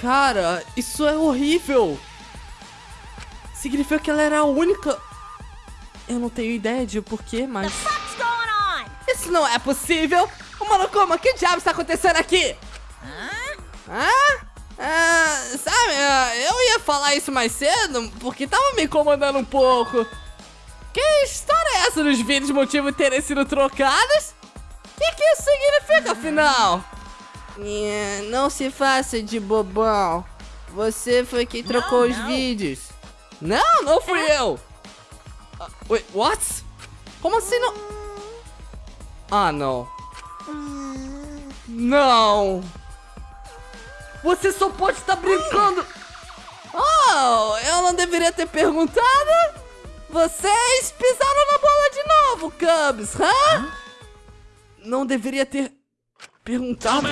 Cara, isso é horrível! Significa que ela era a única. Eu não tenho ideia de o porquê, mas. Isso não é possível! Ô, Monokuma, que diabo está acontecendo aqui? Hã? Ah, sabe, ah, eu ia falar isso mais cedo porque tava me incomodando um pouco. Que história é essa dos vídeos motivo terem sido trocados? O que, que isso significa, afinal? É, não se faça de bobão. Você foi quem trocou os não. vídeos. Não, não fui eu! Ah, wait, what? Como assim não? Ah, não. Não! Você só pode estar brincando! Oh, eu não deveria ter perguntado? Vocês pisaram na bola de novo, Cubs, hã? Não deveria ter perguntado.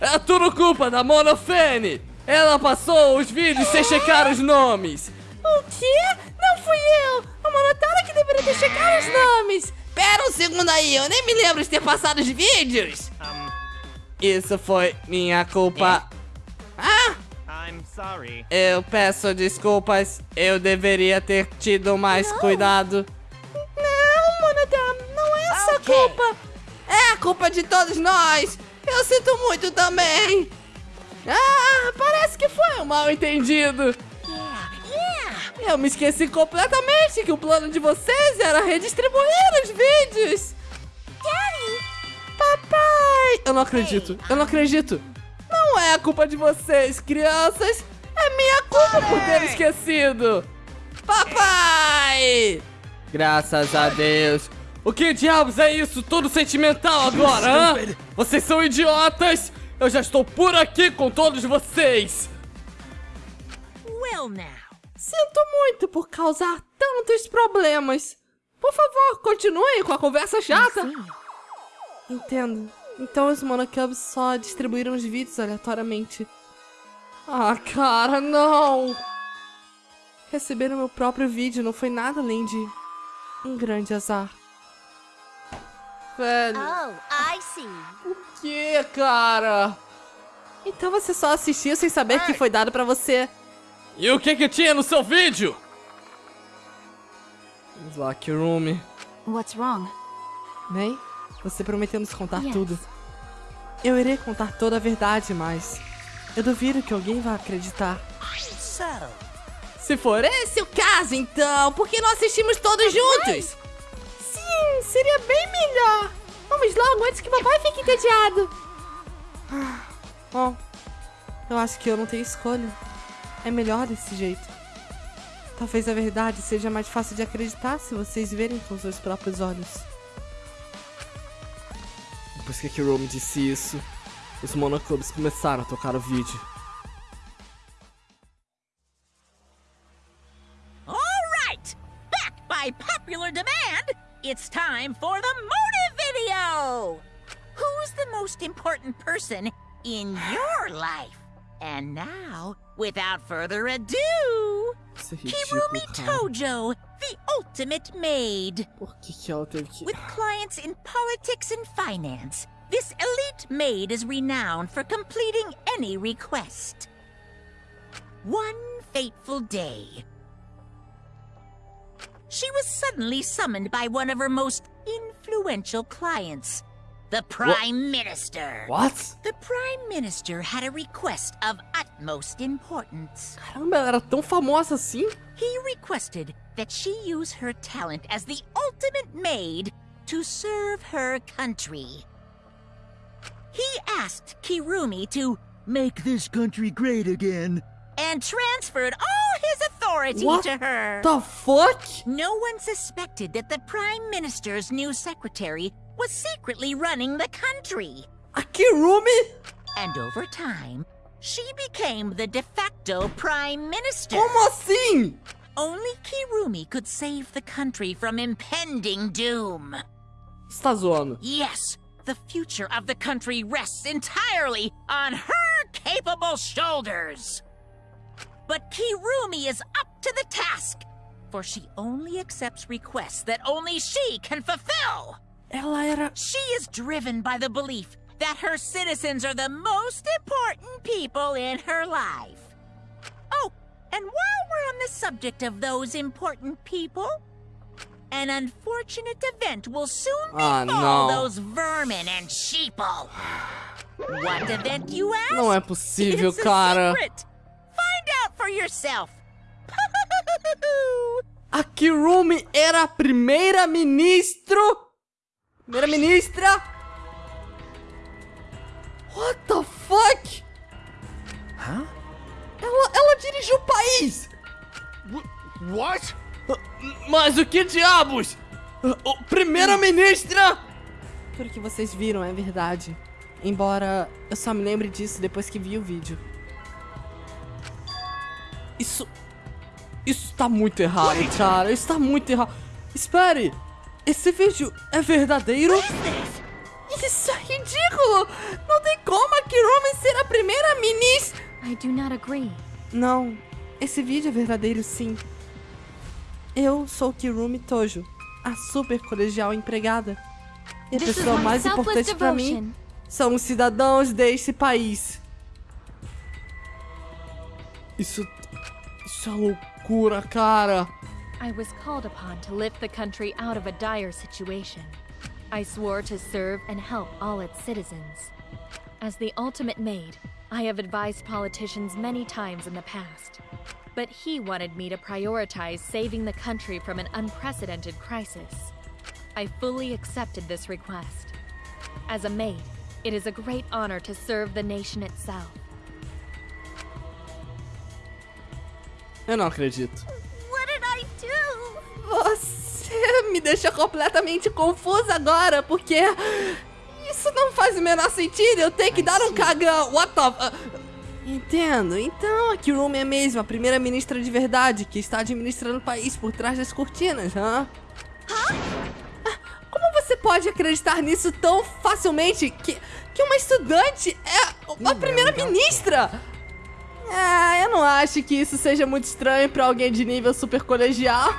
É tudo culpa da Monofene! Ela passou os vídeos sem checar os nomes! O quê? Não fui eu! A Monotara que deveria ter checado os nomes! Pera um segundo aí, eu nem me lembro de ter passado os vídeos! Isso foi minha culpa. Ah! I'm sorry. Eu peço desculpas, eu deveria ter tido mais cuidado. Não, Monodam, não é essa Ok. culpa! É a culpa de todos nós! Eu sinto muito também! Ah, parece que foi um mal entendido! Eu me esqueci completamente que o plano de vocês era redistribuir os vídeos! Papai! Eu não acredito, eu não acredito! Não é a culpa de vocês, crianças! É minha culpa por ter esquecido! Papai! Graças a Deus! O que diabos é isso? Todo sentimental agora, hã? Vocês são idiotas! Eu já estou por aqui com todos vocês! Well, now. Sinto muito por causar tantos problemas. Por favor, continue com a conversa chata. Entendo. Então os Monocubs só distribuíram os vídeos aleatoriamente. Ah, cara, não! Receber o meu próprio vídeo não foi nada além de um grande azar. Velho, Oh, I see. o que, cara? Então você só assistiu sem saber que foi dado pra você. E o que que tinha no seu vídeo? Lá, Kirumi. What's wrong? Bem, você prometeu nos contar Yes. tudo. Eu irei contar toda a verdade, mas eu duvido que alguém vá acreditar. Se for esse o caso, então, por que não assistimos todos juntos? Sim, seria bem melhor. Vamos logo antes que papai fique entediado. Ah, Bom, eu acho que eu não tenho escolha. É melhor desse jeito. Talvez a verdade seja mais fácil de acreditar se vocês verem com seus próprios olhos. Depois que a Kirome disse isso, os monoclubes começaram a tocar o vídeo. All right! Back by popular demand, it's time for the motive video! Who's the most important person in your life? And now, without further ado, Kirumi. Tojo, the ultimate maid. Por que, que ela teve que... With clients in politics and finance, this elite maid is renowned for completing any request. One fateful day, she was suddenly summoned by one of her most influential clients, the Prime Minister. What? The Prime Minister had a request of utmost importance. Caramba, ela era tão famosa assim? He requested that she use her talent as the ultimate maid to serve her country. He asked Kirumi to make this country great again and transferred all his authority What to her. the fuck? No one suspected that the Prime Minister's new secretary was secretly running the country. A Kirumi? And over time, she became the de facto Prime Minister. Como assim? Only Kirumi could save the country from impending doom. Você tá zoando? Yes, the future of the country rests entirely on her capable shoulders. But Kirumi is up to the task, for she only accepts requests that only she can fulfill. Ela era... She is driven by the belief that her citizens are the most important people in her life. Oh, and while we're on the subject of those important people, an unfortunate event will soon Ah, befall não. those vermin and sheeple. What event, you ask? Não é possível, It's a cara. secret. Find out for yourself. A Kirumi era a primeira ministro? Primeira ministra? What the fuck? Hã? Ela, ela dirigiu o país! What? Mas o que diabos? Primeira-ministra! Tudo que vocês viram é verdade. Embora eu só me lembre disso depois que vi o vídeo. Isso. Isso tá muito errado, cara. Isso tá muito errado. Espere! Esse vídeo é verdadeiro? Isso é ridículo! Não tem como a Kirumi ser a primeira-ministra! I do not agree. Não, esse vídeo é verdadeiro sim. Eu sou Kirumi Tojo, a super colegial empregada. E a This pessoa mais importante pra mim são os cidadãos deste país. Isso. Isso é loucura, cara. I was called upon to lift the country out of a dire situation. I swore to serve and help all its citizens. As the ultimate maid, I have advised politicians many times in the past. But he wanted me to prioritize saving the country from an unprecedented crisis. I fully accepted this request. As a maid, it is a great honor to serve the nation itself. Eu não acredito. Você me deixa completamente confusa agora, porque isso não faz o menor sentido. Eu tenho que dar um cagão. What the... Entendo. Então a Kirumi é mesmo a primeira-ministra de verdade que está administrando o país por trás das cortinas, hã? Ah, Como você pode acreditar nisso tão facilmente que, que uma estudante é a primeira-ministra? Ah, eu não acho que isso seja muito estranho pra alguém de nível super colegial.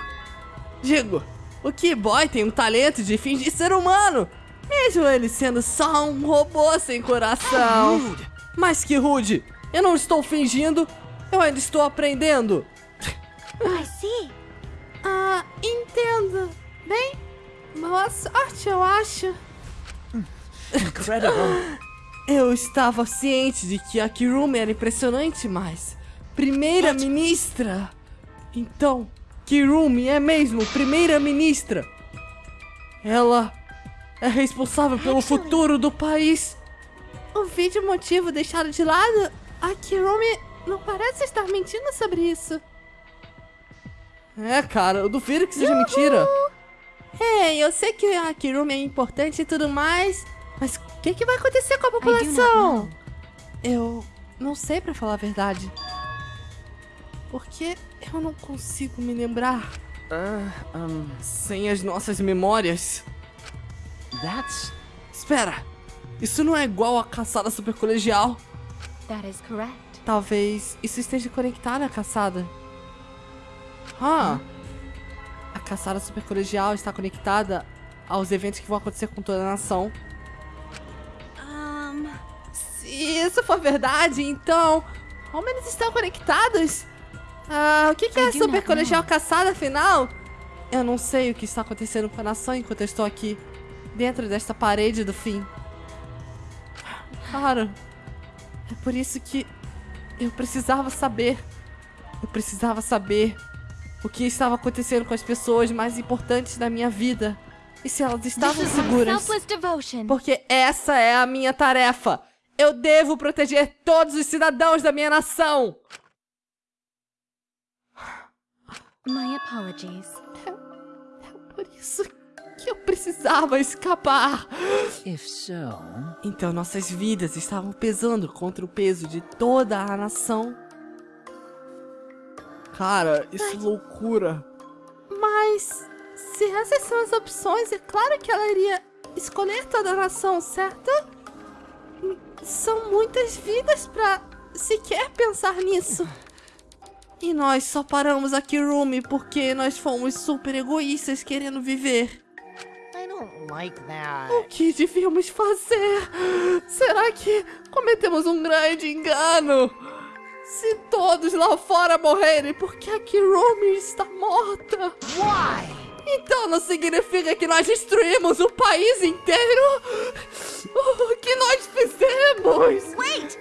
Digo, o Keyboy tem um talento de fingir ser humano, mesmo ele sendo só um robô sem coração. Mas que rude! Eu não estou fingindo, eu ainda estou aprendendo. I see. Ah, entendo. Bem, sorte, eu acho. Incredible. Eu estava ciente de que a Kirumi era impressionante, mas... Primeira-ministra! Então, Kirumi é mesmo primeira-ministra! Ela é responsável pelo futuro do país! O vídeo motivo deixado de lado, a Kirumi não parece estar mentindo sobre isso. É, cara, eu duvido que seja mentira. É, eu sei que a Kirumi é importante e tudo mais, mas o que, que vai acontecer com a população? Eu não sei pra falar a verdade. Porque eu não consigo me lembrar. Ah, um, sem as nossas memórias. That's. Espera! Isso não é igual à caçada super colegial. That is correct. Talvez isso esteja conectado à caçada. Ah! A caçada super colegial está conectada aos eventos que vão acontecer com toda a nação. Isso for verdade, então. Como eles estão conectados? Ah, o que, que é a super colegial caçada afinal? Eu não sei o que está acontecendo com a nação enquanto eu estou aqui, dentro desta parede do fim. Cara, é por isso que eu precisava saber. Eu precisava saber o que estava acontecendo com as pessoas mais importantes da minha vida. E se elas estavam seguras. Porque essa é a minha tarefa. Eu devo proteger todos os cidadãos da minha nação. My apologies. Por isso que eu precisava escapar. If so. Então nossas vidas estavam pesando contra o peso de toda a nação. Cara, isso é loucura. Mas se essas são as opções, é claro que ela iria escolher toda a nação, certo? São muitas vidas pra sequer pensar nisso. E nós só paramos aqui, Rumi, porque nós fomos super egoístas querendo viver. I don't like that. O que devíamos fazer? Será que cometemos um grande engano? Se todos lá fora morrerem porque a Kirumi está morta. Why? Então não significa que nós destruímos o país inteiro? O que nós fizemos? wait!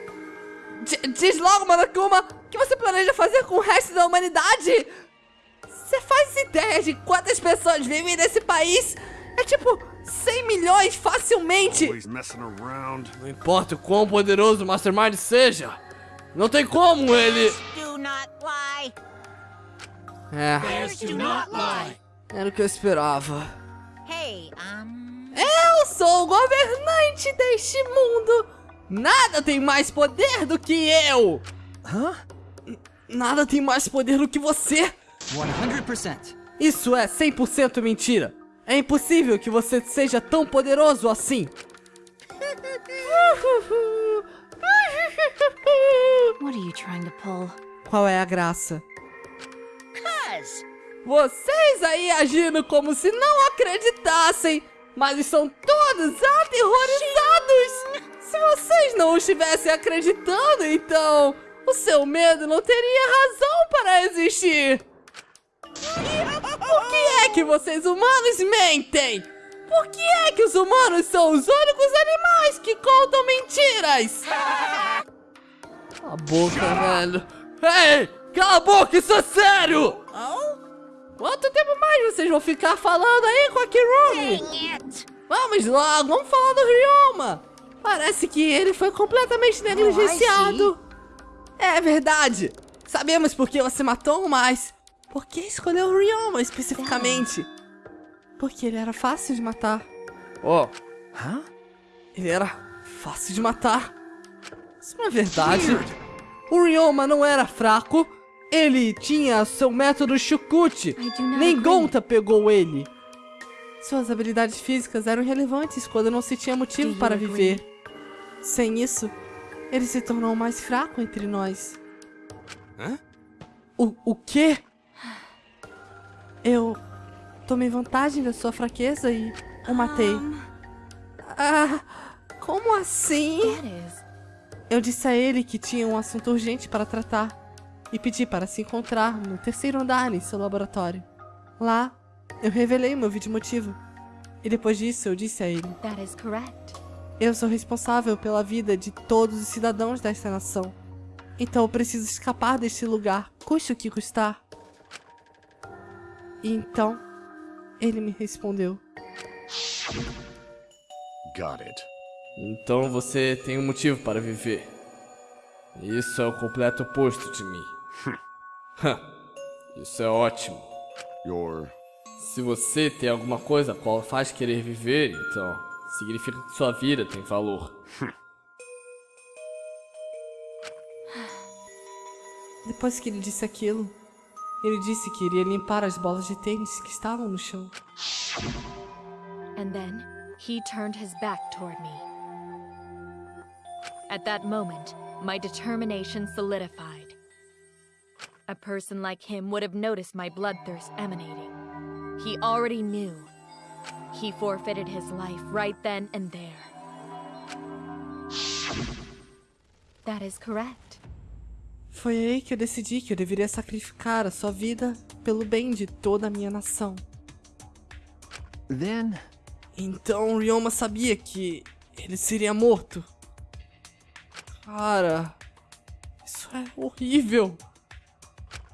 D- diz logo, Monokuma, o que você planeja fazer com o resto da humanidade? Você faz ideia de quantas pessoas vivem nesse país? É tipo 100 milhões facilmente. Não importa o quão poderoso o Mastermind seja. Não tem como ele. É, era o que eu esperava. Hey, um. Eu sou o governante deste mundo. Nada tem mais poder do que eu. Hã? Nada tem mais poder do que você. 100%. Isso é 100% mentira. É impossível que você seja tão poderoso assim. What are you trying to pull? Qual é a graça? Cuz. Vocês aí agindo como se não acreditassem, mas estão todos aterrorizados. Se vocês não estivessem acreditando, então o seu medo não teria razão para existir. Por que é que vocês humanos mentem? Por que é que os humanos são os únicos animais que contam mentiras? Cala a boca, velho. Ei! Cala a boca, isso é sério! Quanto tempo mais vocês vão ficar falando aí com a Kirumi? Vamos logo, vamos falar do Ryoma. Parece que ele foi completamente negligenciado. É verdade. Sabemos por que você matou, mas por que escolheu o Ryoma especificamente? Porque ele era fácil de matar. Ó, Hã? Ele era fácil de matar. Isso não é verdade. O Ryoma não era fraco. Ele tinha seu método not Nem. Gonta pegou ele. Suas habilidades físicas eram relevantes quando não se tinha motivo para viver. Sem isso, ele se tornou o mais fraco entre nós. Hã? O, o quê? Eu tomei vantagem da sua fraqueza e o matei. Ah, como assim? Eu disse a ele que tinha um assunto urgente para tratar e pedi para se encontrar no terceiro andar em seu laboratório. Lá, eu revelei meu vídeo motivo. E depois disso eu disse a ele: That is correct. Eu sou responsável pela vida de todos os cidadãos desta nação. Então eu preciso escapar deste lugar, custe o que custar. E então, ele me respondeu: Got it. Então você tem um motivo para viver. Isso é o completo oposto de mim. Isso é ótimo. Your. Se você tem alguma coisa a qual faz querer viver, então significa que sua vida tem valor. Depois que ele disse aquilo, ele disse que iria limpar as bolas de tênis que estavam no chão. And then he turned his back toward me. At that moment, my determination solidified. A person like him would have noticed my bloodthirst emanating. He already knew. He forfeited his life right then and there. That is correct. Foi aí que eu decidi que eu deveria sacrificar a sua vida pelo bem de toda a minha nação. Then, Então Ryoma sabia que ele seria morto. Cara, isso é horrível.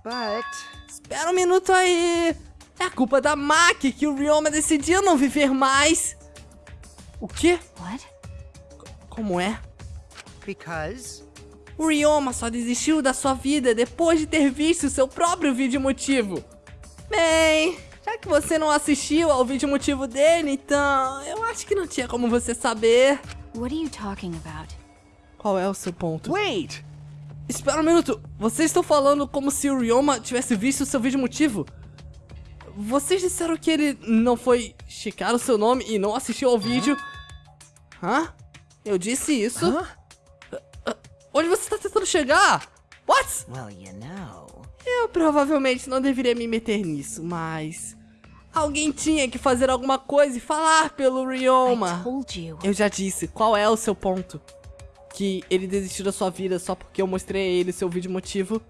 But Espera um minuto aí. É culpa da Maki que o Ryoma decidiu não viver mais. O quê? What? Como é? Because O Ryoma só desistiu da sua vida depois de ter visto seu próprio vídeo motivo. Bem, já que você não assistiu ao vídeo motivo dele, então eu acho que não tinha como você saber. What are you talking about? Qual é o seu ponto? wait! Espera um minuto. Vocês estão falando como se o Ryoma tivesse visto o seu vídeo motivo? Vocês disseram que ele não foi checar o seu nome e não assistiu ao vídeo? Hã? Eu disse isso? Ah, Onde você está tentando chegar? What? well, you know. Eu provavelmente não deveria me meter nisso, mas... Alguém tinha que fazer alguma coisa e falar pelo Ryoma. Eu já disse, qual é o seu ponto? Que ele desistiu da sua vida só porque eu mostrei a ele seu vídeo motivo?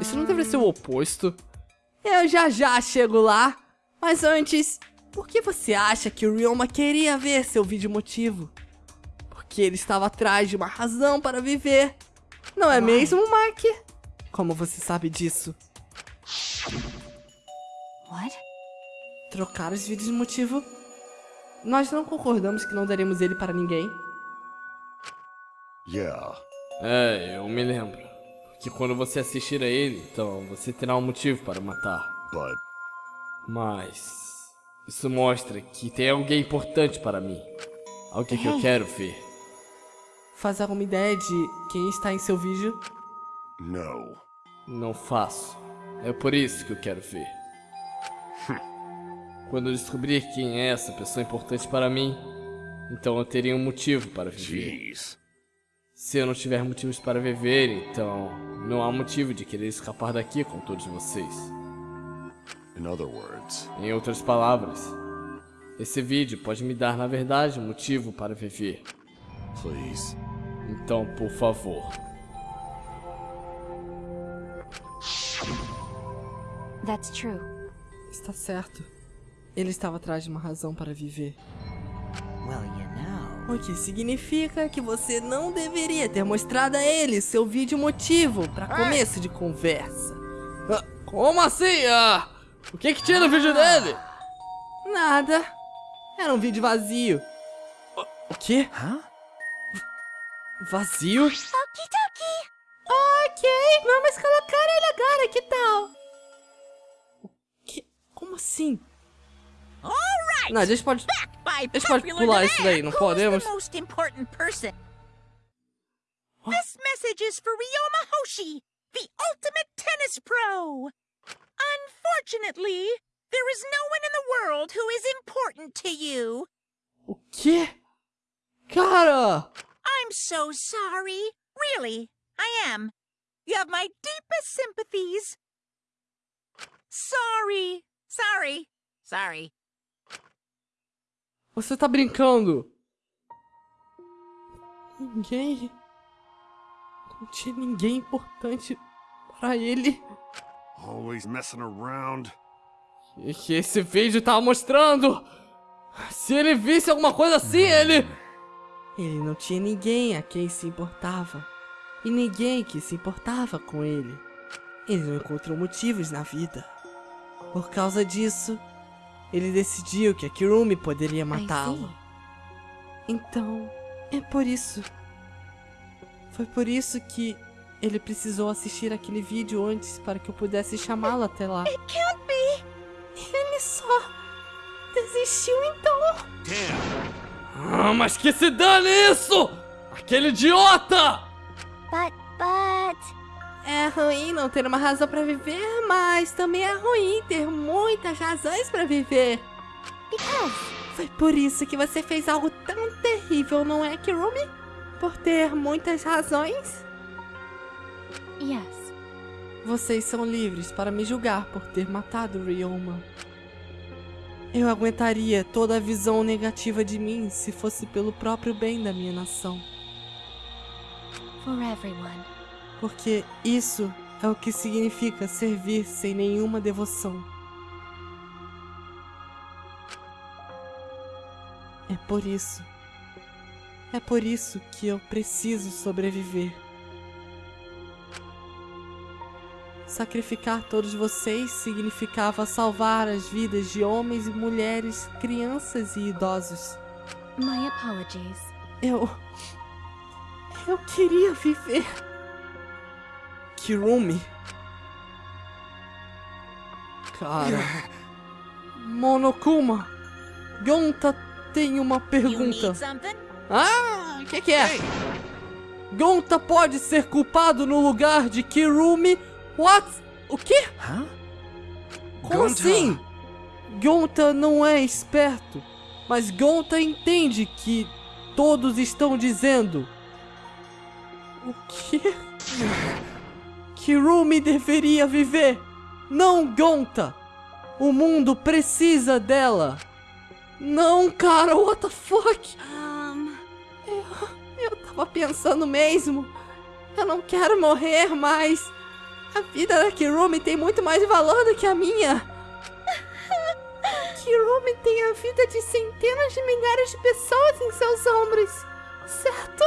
Isso não deveria ser o oposto? Eu já já chego lá. Mas antes, por que você acha que o Ryoma queria ver seu vídeo motivo? Porque ele estava atrás de uma razão para viver. Não é mesmo, Mark? Como você sabe disso? What? Trocar os vídeos de motivo? Nós não concordamos que não daremos ele para ninguém. Yeah. É, eu me lembro. Que quando você assistir a ele, então você terá um motivo para matar. But Mas. Isso mostra que tem alguém importante para mim. Alguém que eu Ei. quero ver. Faz alguma ideia de quem está em seu vídeo? no. Não faço. É por isso que eu quero ver. Quando eu descobrir quem é essa pessoa importante para mim, então eu teria um motivo para viver. Jeez. Se eu não tiver motivos para viver, então não há motivo de querer escapar daqui com todos vocês. Em outras palavras, esse vídeo pode me dar, na verdade, um motivo para viver. please. Então, por favor. That's true. Está certo. Ele estava atrás de uma razão para viver. Well, know. O que significa que você não deveria ter mostrado a ele seu vídeo motivo para começo de conversa. Ah, como assim? Ah, o que que tinha no vídeo dele? Nada. Era um vídeo vazio. O- O quê? Hã? Vazio? Okidoki! Ok, vamos colocar ele agora, que tal? O que? Como assim? Alright! Não, a gente pode... Back by A gente pode popular pular isso daí, não podemos? the most important person? This message is for Ryoma Hoshi, the ultimate tennis pro. Unfortunately, there is no one in the world who is important to you. O quê? Cara! I'm so sorry. Really, I am. You have my deepest sympathies. Sorry. Sorry. Sorry. Você tá brincando? Ninguém. Não tinha ninguém importante para ele. Always messing around. que, que esse vídeo tava mostrando. Se ele visse alguma coisa assim, ele... Ele não tinha ninguém a quem se importava. E ninguém que se importava com ele. Ele não encontrou motivos na vida. Por causa disso, ele decidiu que a Kirumi poderia matá-lo. Então, é por isso. Foi por isso que ele precisou assistir aquele vídeo antes para que eu pudesse chamá-lo até lá. It can't be! Ele só desistiu então. Ah, mas que se dane isso! Aquele idiota! But, but... É ruim não ter uma razão pra viver, mas também é ruim ter muitas razões pra viver. Because... Foi por isso que você fez algo tão terrível, não é, Kirumi? Por ter muitas razões? Yes. Vocês são livres para me julgar por ter matado Ryoma. Eu aguentaria toda a visão negativa de mim se fosse pelo próprio bem da minha nação. For everyone. Porque isso é o que significa servir sem nenhuma devoção. É por isso. É por isso que eu preciso sobreviver. Sacrificar todos vocês significava salvar as vidas de homens e mulheres, crianças e idosos. My apologies. Eu. Eu queria viver. Kirumi. Cara. Monokuma. Gonta tem uma pergunta. Ah, o que, que é? Gonta pode ser culpado no lugar de Kirumi? What? O quê? Como assim? Gonta não é esperto, mas Gonta entende que todos estão dizendo. O quê? Kirumi deveria viver, não Gonta. O mundo precisa dela. Não, cara, what the fuck? Um, eu, eu tava pensando mesmo. Eu não quero morrer, mas a vida da Kirumi tem muito mais valor do que a minha. Kirumi tem a vida de centenas de milhares de pessoas em seus ombros, certo?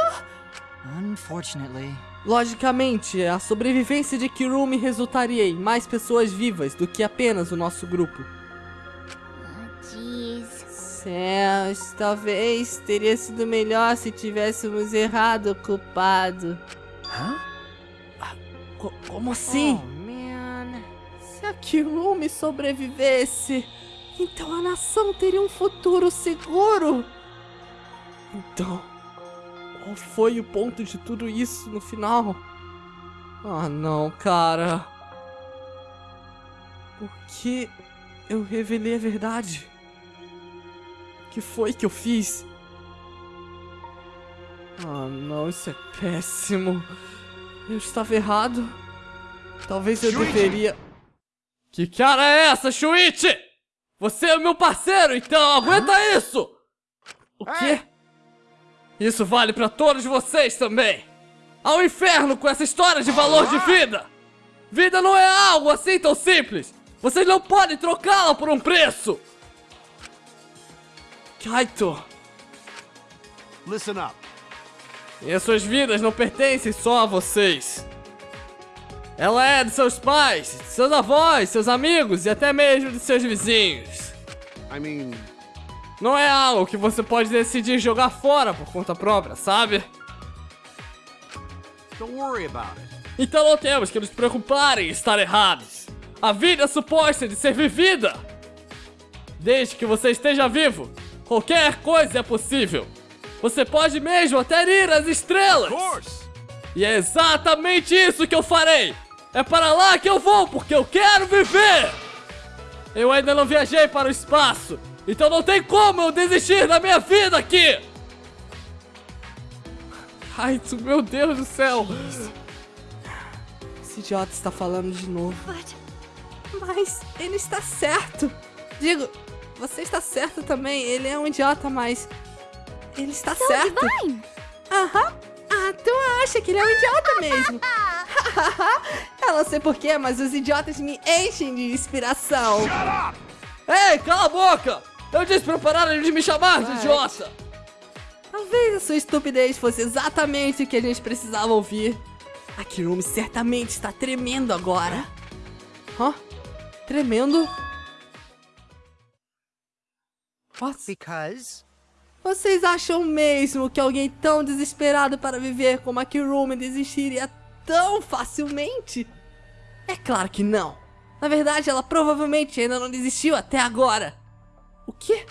Unfortunately. Logicamente, a sobrevivência de Kirumi resultaria em mais pessoas vivas do que apenas o nosso grupo. Jeez. Céus, talvez teria sido melhor se tivéssemos errado o culpado. Hã? Co- como assim? Oh, man. Se a Kirumi sobrevivesse, então a nação teria um futuro seguro. Então, qual foi o ponto de tudo isso no final? Ah, não, cara. Por que eu revelei a verdade? O que foi que eu fiz? Ah, não, isso é péssimo. Eu estava errado. Talvez eu Shuichi! deveria. Que cara é essa, Shuichi? Você é o meu parceiro, então aguenta isso! O quê? Isso vale pra todos vocês também! Ao inferno com essa história de valor de vida! Vida não é algo assim tão simples! Vocês não podem trocá-la por um preço! Kaito, Listen up. e as suas vidas não pertencem só a vocês. Ela é de seus pais, de seus avós, seus amigos e até mesmo de seus vizinhos. I mean, Não é algo que você pode decidir jogar fora por conta própria, sabe? Então não temos que nos preocupar em estar errados. A vida é suposta de ser vivida. Desde que você esteja vivo, qualquer coisa é possível. Você pode mesmo até ir às estrelas. E é exatamente isso que eu farei. É para lá que eu vou, porque eu quero viver. Eu ainda não viajei para o espaço, então não tem como eu desistir da minha vida aqui. Ai, meu Deus do céu. Esse idiota está falando de novo. Mas ele está certo. Digo, você está certo também. Ele é um idiota, mas. Ele está So certo. divine! Aham. Ah, tu acha que ele é um idiota mesmo? Eu não sei porquê, mas os idiotas me enchem de inspiração. Ei, cala a boca! Eu disse pra pararem de me chamar de idiota! Talvez a sua estupidez fosse exatamente o que a gente precisava ouvir. A Kirumi certamente está tremendo agora. Hã? Tremendo? What? Because Vocês acham mesmo que alguém tão desesperado para viver como a Kirumi desistiria tão facilmente? É claro que não. Na verdade, ela provavelmente ainda não desistiu até agora. O quê?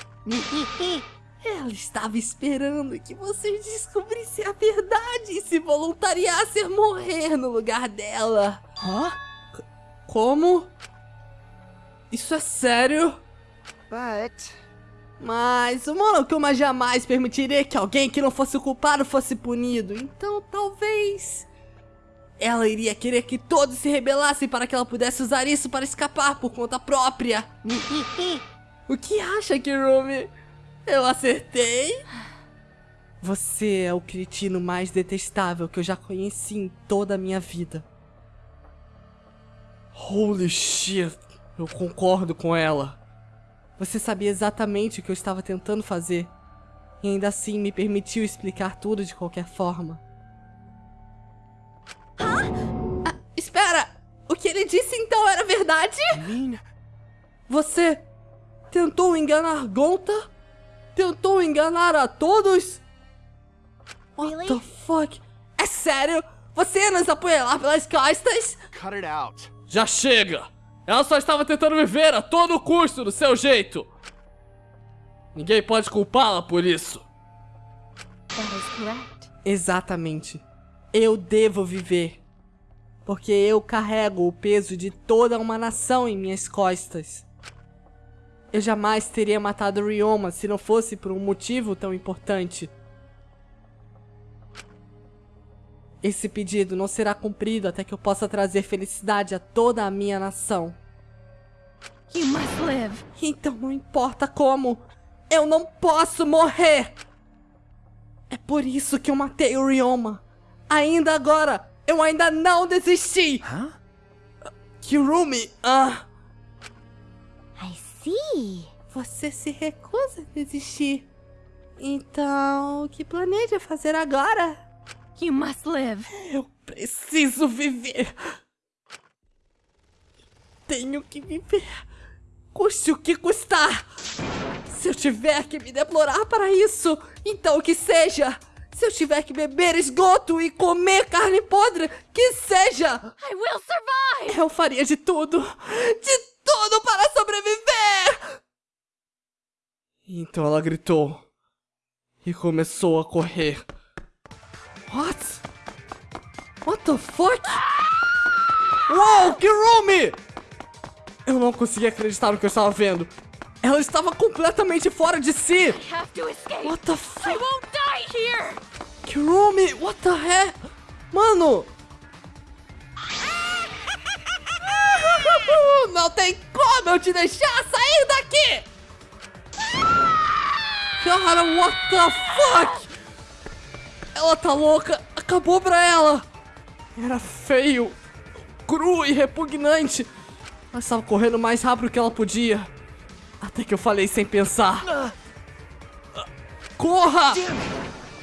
Ela estava esperando que vocês descobrissem a verdade e se voluntariassem a morrer no lugar dela. Hã? C- Como? Isso é sério? But Mas o Monokuma jamais permitiria que alguém que não fosse o culpado fosse punido. Então talvez. Ela iria querer que todos se rebelassem para que ela pudesse usar isso para escapar por conta própria. O que acha, Kirumi? Eu acertei? Você é o cretino mais detestável que eu já conheci em toda a minha vida. Holy shit, eu concordo com ela. Você sabia exatamente o que eu estava tentando fazer. E ainda assim me permitiu explicar tudo de qualquer forma. Ah, espera! O que ele disse então era verdade? Você tentou enganar Gonta? Tentou enganar a todos? What the fuck? É sério? Você ia nos apunhalar pelas costas? Cut it out. Já chega! Ela só estava tentando viver a todo custo do seu jeito! Ninguém pode culpá-la por isso. That is correct. Exatamente. Eu devo viver. Porque eu carrego o peso de toda uma nação em minhas costas. Eu jamais teria matado Ryoma se não fosse por um motivo tão importante. Esse pedido não será cumprido até que eu possa trazer felicidade a toda a minha nação. You must live. Então não importa como, eu não posso morrer! É por isso que eu matei o Ryoma. Ainda agora, eu ainda não desisti! Hã? Kirumi, ah, I você se recusa a desistir. Então, o que planeja fazer agora? You must live. Eu preciso viver. Tenho que viver. Custe o que custar. Se eu tiver que me deplorar para isso, então que seja. Se eu tiver que beber esgoto e comer carne podre, que seja. I will survive. Eu faria de tudo. De tudo para sobreviver. Então ela gritou e começou a correr. What? What the fuck? Uou, Kirumi! Eu não conseguia acreditar no que eu estava vendo. Ela estava completamente fora de si. What the fuck? Kirumi, what the heck? Mano! Não tem como eu te deixar sair daqui! Cara, what the fuck? Ela tá louca, acabou pra ela! Era feio, cru e repugnante. Ela estava correndo mais rápido que ela podia. Até que eu falei sem pensar. Corra!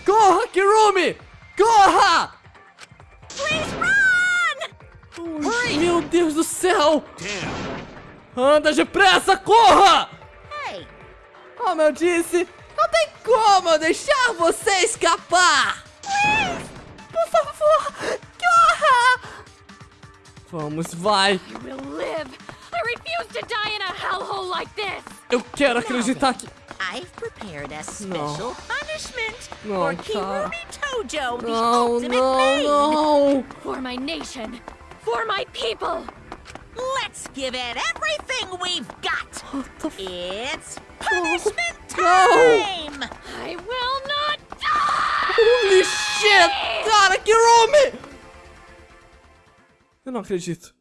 Corra, Kirumi! Corra! Please run! Meu Deus do céu! Anda depressa, corra! Hey, Como eu disse, não tem como eu deixar você escapar! Por favor, corra! Vamos, vai! You will live. I refuse to die in a hellhole like this. Eu quero acreditar que... I've prepared a special punishment No, for. Kirumi Tojo, the Não, ultimate não, maid. não! For my nation. For my people. Let's give it everything we've got. What the f... It's oh, punishment No. time! I will not die. Holy shit! Cara, Kirumi! Eu não acredito.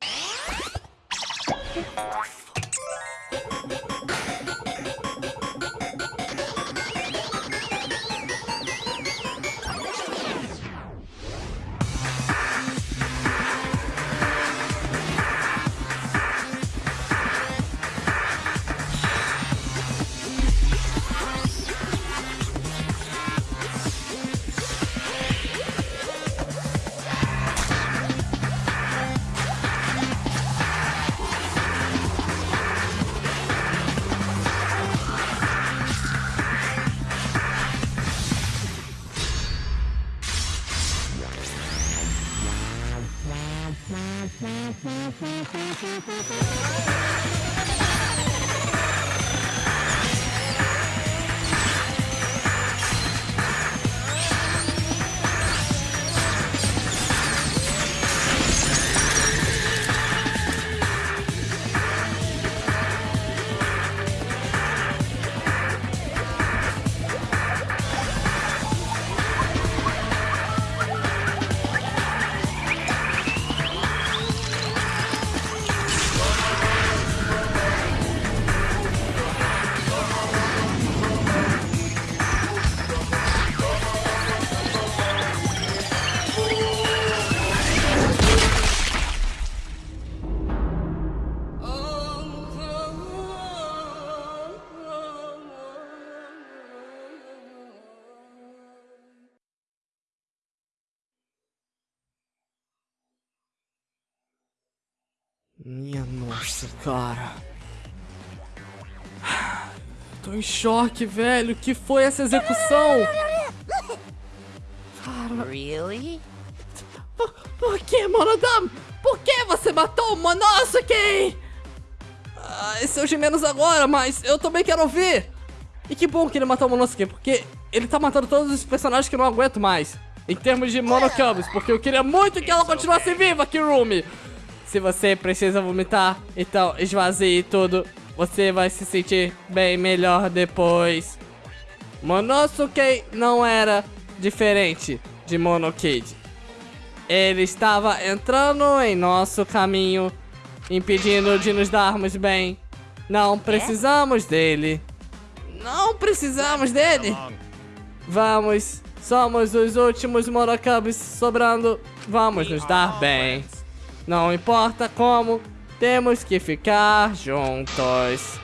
Choque, velho. Que foi essa execução? Cara. Really? Por, por que, Monodam? Por que você matou o Monosuke? Ah, esse é o de menos agora, mas eu também quero ouvir. E que bom que ele matou o Monosuke, porque ele tá matando todos os personagens que eu não aguento mais. Em termos de Monocubs, porque eu queria muito que ela continuasse viva, Kirumi. Se você precisa vomitar, então esvazie tudo. Você vai se sentir bem melhor depois. Monosuke não era diferente de Monokid. Ele estava entrando em nosso caminho, impedindo de nos darmos bem. Não precisamos dele. Não precisamos dele. Vamos, somos os últimos Monokubs sobrando. Vamos nos dar bem. Não importa como, temos que ficar juntos.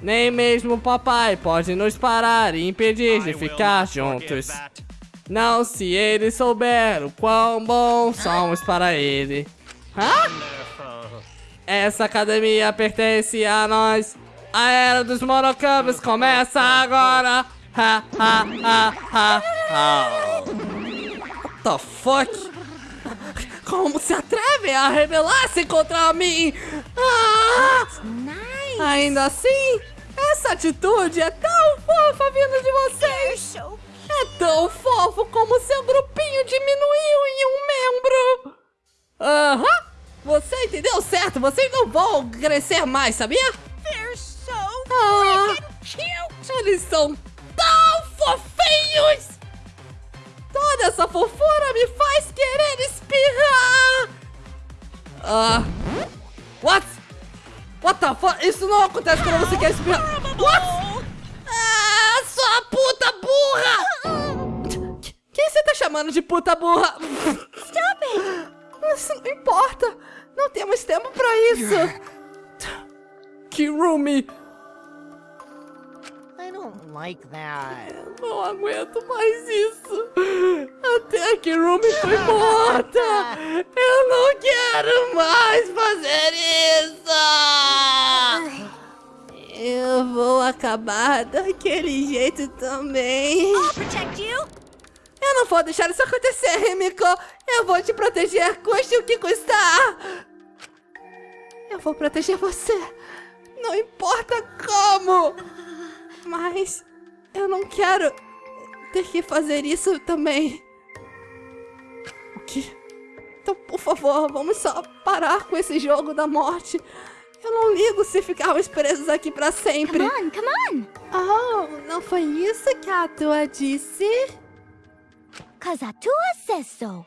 Nem mesmo o papai pode nos parar e impedir de ficar juntos. Não se ele souber o quão bons somos para ele. Hã? Essa academia pertence a nós. A era dos Monocubs começa agora. Ha, ha, ha, ha, ha. What the fuck? Como se atrevem a rebelar-se contra mim? Ah! Nice. Ainda assim, essa atitude é tão fofa vindo de vocês. É tão fofo como seu grupinho diminuiu em um membro. Aham, você entendeu certo. Vocês não vão crescer mais, sabia? They're so Ah, eles são tão fofinhos. Toda essa fofura me faz querer espirrar! Ah. what? What the fuck? Isso não acontece quando você quer espirrar. What? Ah, sua puta burra! Quem você tá chamando de puta burra? Stop it! Isso não importa. Não temos tempo pra isso. Kirumi, don't like that. não aguento mais isso. Até a Kirumi foi morta. Eu não quero mais fazer isso. Eu vou acabar daquele jeito também. I'll protect you. Eu não vou deixar isso acontecer, Rimiko. Eu vou te proteger, custe o que custar. Eu vou proteger você. Não importa como. Mas eu não quero ter que fazer isso também. O quê? Então, por favor, vamos só parar com esse jogo da morte. Eu não ligo se ficarmos presos aqui pra sempre. Come on, come on! Oh, não foi isso que a tua disse? Cause a tua says so.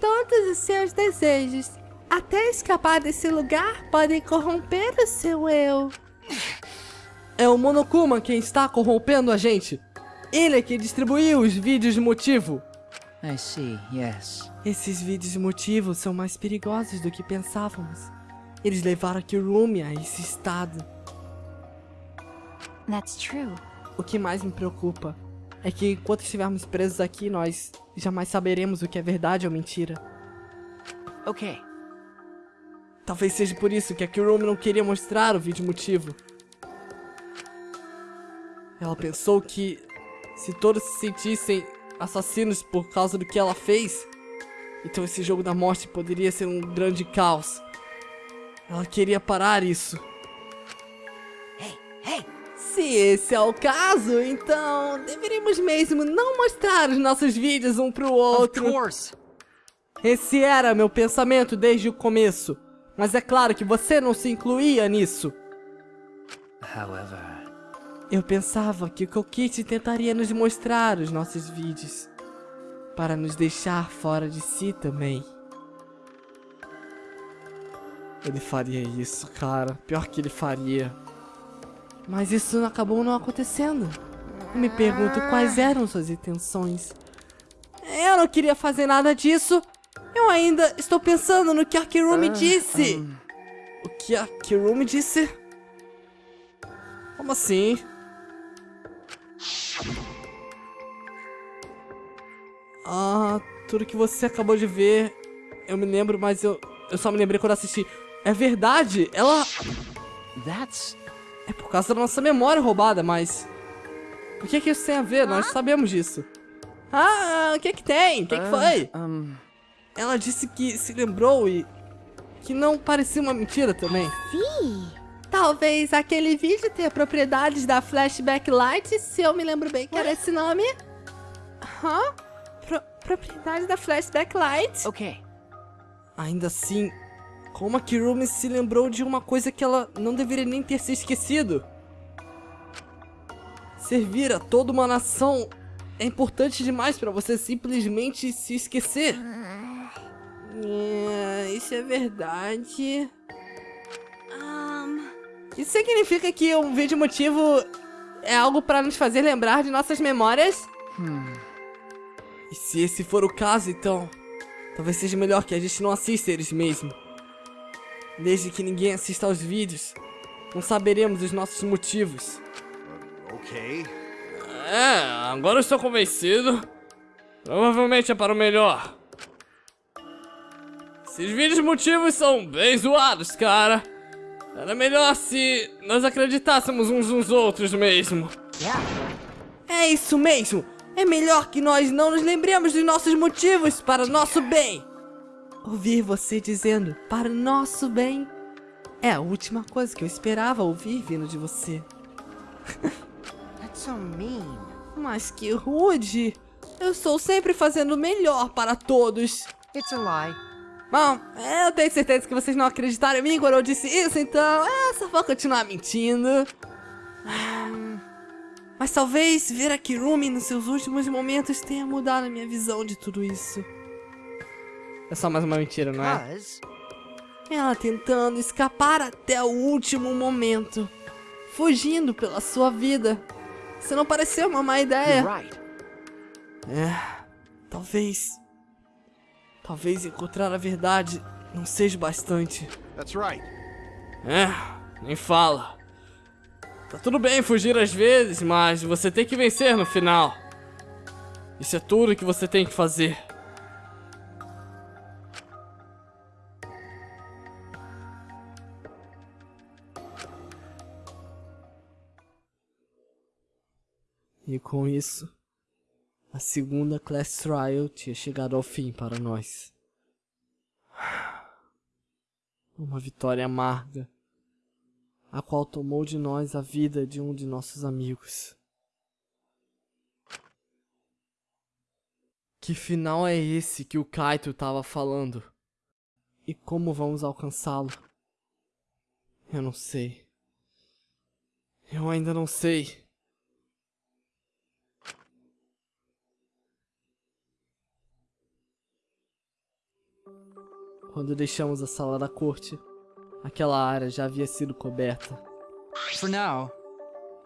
Todos os seus desejos, até escapar desse lugar, podem corromper o seu eu. É o Monokuma quem está corrompendo a gente. Ele é que distribuiu os vídeos de motivo. I see, yes. Esses vídeos de motivo são mais perigosos do que pensávamos. Eles levaram a Kirumi a esse estado. That's true. O que mais me preocupa é que enquanto estivermos presos aqui, nós jamais saberemos o que é verdade ou mentira. Okay. Talvez seja por isso que a Kirumi não queria mostrar o vídeo motivo. Ela pensou que se todos se sentissem assassinos por causa do que ela fez, então esse jogo da morte poderia ser um grande caos. Ela queria parar isso. Se esse é o caso, então deveríamos mesmo não mostrar os nossos vídeos um pro outro. Of course. Esse era meu pensamento desde o começo. Mas é claro que você não se incluía nisso. However, Eu pensava que o Kokiti tentaria nos mostrar os nossos vídeos. Para nos deixar fora de si também. Ele faria isso, cara. Pior que ele faria. Mas isso acabou não acontecendo. Eu me pergunto quais eram suas intenções. Eu não queria fazer nada disso. Eu ainda estou pensando no que a Kirumi disse. O que a Kirumi disse? Como assim? Ah, tudo que você acabou de ver. Eu me lembro, mas eu, eu só me lembrei quando assisti. É verdade, ela. that's É por causa da nossa memória roubada, mas. O que é que isso tem a ver? Nós sabemos disso. Ah, o que é que tem? O que é que foi? um Ela disse que se lembrou e. que não parecia uma mentira também. Sim. Talvez aquele vídeo tenha propriedades da Flashback Light, se eu me lembro bem que era esse nome. Hã? Pro propriedades da Flashback Light? okay. Ainda assim, como a Kirumi se lembrou de uma coisa que ela não deveria nem ter se esquecido? Servir a toda uma nação é importante demais pra você simplesmente se esquecer. É, isso é verdade. Isso significa que um vídeo motivo é algo pra nos fazer lembrar de nossas memórias? E se esse for o caso, então, talvez seja melhor que a gente não assista eles mesmo. Desde que ninguém assista aos vídeos, não saberemos os nossos motivos. Okay. É, agora eu estou convencido. Provavelmente é para o melhor. Esses vídeos motivos são bem zoados, cara. Era melhor se nós acreditássemos uns nos outros mesmo. É isso mesmo! É melhor que nós não nos lembremos dos nossos motivos para nosso bem! Ouvir você dizendo para nosso bem é a última coisa que eu esperava ouvir vindo de você. That's so mean. Mas que rude! Eu estou sempre fazendo o melhor para todos. It's a lie. Bom, eu tenho certeza que vocês não acreditaram em mim quando eu disse isso, então é, só vou continuar mentindo. Mas talvez ver a Kirumi nos seus últimos momentos tenha mudado a minha visão de tudo isso. É só mais uma mentira, não é? Ela tentando escapar até o último momento. Fugindo pela sua vida. Isso não pareceu uma má ideia. É, talvez. Talvez encontrar a verdade não seja bastante. That's right. É, nem fala. Tá tudo bem fugir às vezes, mas você tem que vencer no final. Isso é tudo que você tem que fazer. E com isso, a segunda Class Trial tinha chegado ao fim para nós. Uma vitória amarga, a qual tomou de nós a vida de um de nossos amigos. Que final é esse que o Kaito estava falando? E como vamos alcançá-lo? Eu não sei. Eu ainda não sei. Quando deixamos a sala da corte, aquela área já havia sido coberta. For now,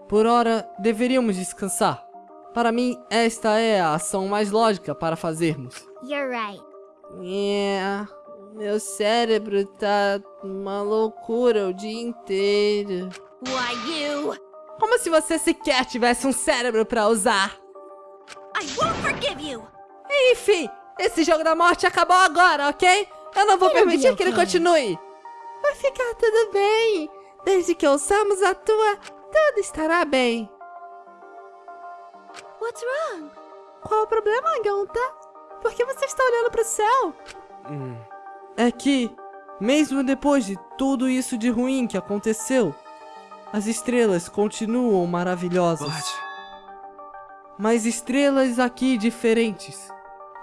Por hora, deveríamos descansar. Para mim, esta é a ação mais lógica para fazermos. You're right. É, meu cérebro tá uma loucura o dia inteiro. why you? Como se você sequer tivesse um cérebro para usar. I won't forgive you! Enfim, esse jogo da morte acabou agora, ok? Eu não vou permitir que ele continue. Vai ficar tudo bem. Desde que ouçamos a tua, tudo estará bem. What's wrong? Qual o problema, Gonta? Por que você está olhando pro céu? É que Mesmo depois de tudo isso de ruim que aconteceu, as estrelas continuam maravilhosas. Mas estrelas aqui diferentes,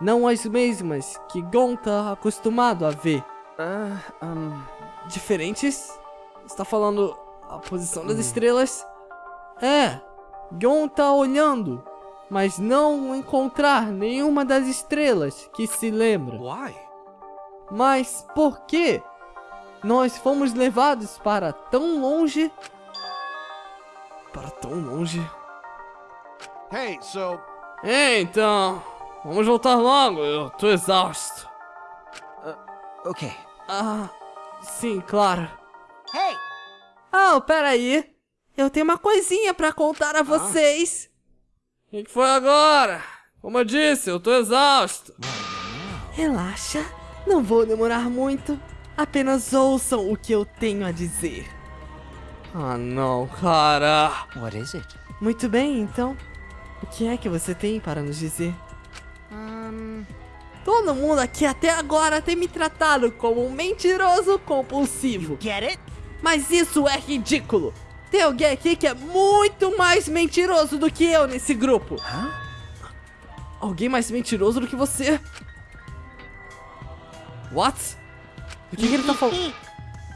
não as mesmas que Gon tá acostumado a ver. Ah, um... Diferentes? Você tá falando a posição das estrelas? É, Gon tá olhando, mas não encontrar nenhuma das estrelas que se lembra. Why? Mas por que nós fomos levados para tão longe? Para tão longe? Hey, so É, então, vamos voltar logo, eu tô exausto. Okay. Ah, sim, claro. Hey! Oh, peraí. Eu tenho uma coisinha pra contar a vocês. O que, que foi agora? Como eu disse, eu tô exausto. Relaxa, não vou demorar muito. Apenas ouçam o que eu tenho a dizer. Ah, não, cara. What is it? Muito bem, então. O que é que você tem para nos dizer? Um. Todo mundo aqui até agora tem me tratado como um mentiroso compulsivo. Get it? Mas isso é ridículo. Tem alguém aqui que é muito mais mentiroso do que eu nesse grupo. Hã? Alguém mais mentiroso do que você? What? O que, que ele tá falando?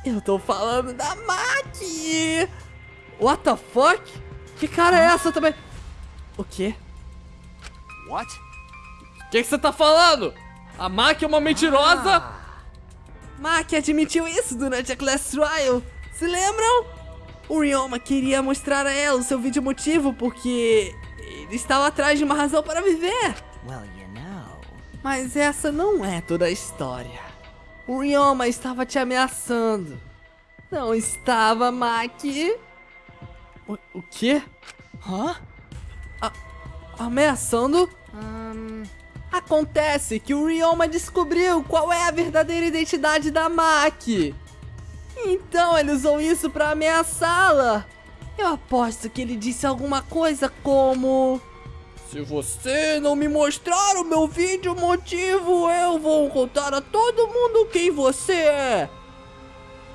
Eu tô falando da Maki! What the fuck? Que cara é essa também? O quê? What? O que, que você tá falando? A Maki é uma mentirosa? Maki admitiu isso durante a Class Trial. Se lembram? O Ryoma queria mostrar a ela o seu vídeo motivo porque ele estava atrás de uma razão para viver. Well, you know. Mas essa não é toda a história. O Ryoma estava te ameaçando. Não estava, Maki? O, o quê? Hã? Ameaçando? Um. Acontece que o Ryoma descobriu qual é a verdadeira identidade da Maki. Então ele usou isso pra ameaçá-la. Eu aposto que ele disse alguma coisa como... Se você não me mostrar o meu vídeo motivo, eu vou contar a todo mundo quem você é.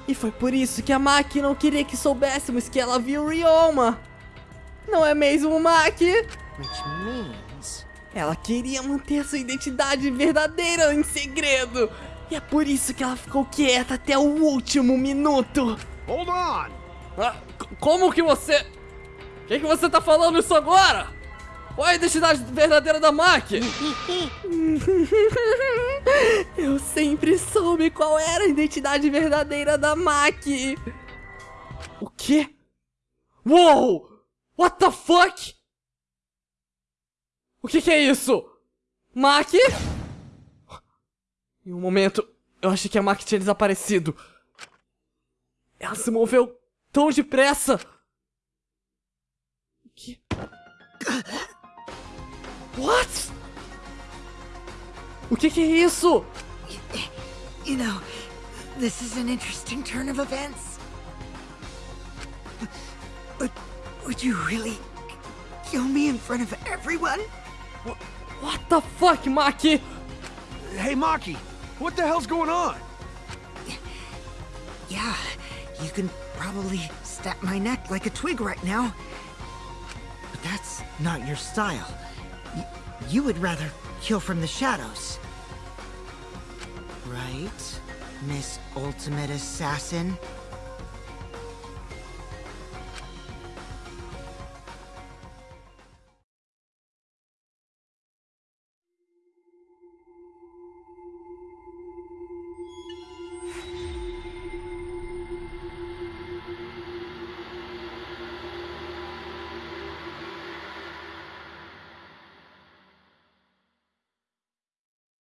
E foi por isso que a Maki não queria que soubéssemos que ela viu o Ryoma. Não é mesmo, Maki? Ela queria manter sua identidade verdadeira em segredo. E é por isso que ela ficou quieta até o último minuto. hold on. Ah, como que você... O que, que você tá falando isso agora? Qual é a identidade verdadeira da Maki? Eu sempre soube qual era a identidade verdadeira da Maki. O quê? Uou! What the fuck? O que que é isso? Maki? Em um momento, eu achei que a Maki tinha desaparecido. Ela se moveu tão depressa. O que? What? O que que é isso? You know, this is an interesting turn of events. But would you really kill me in front of everyone? What the fuck, Maki? Hey, Maki, what the hell's going on? Yeah, you can probably snap my neck like a twig right now. But that's not your style. Y- you would rather kill from the shadows. Right, Miss Ultimate Assassin?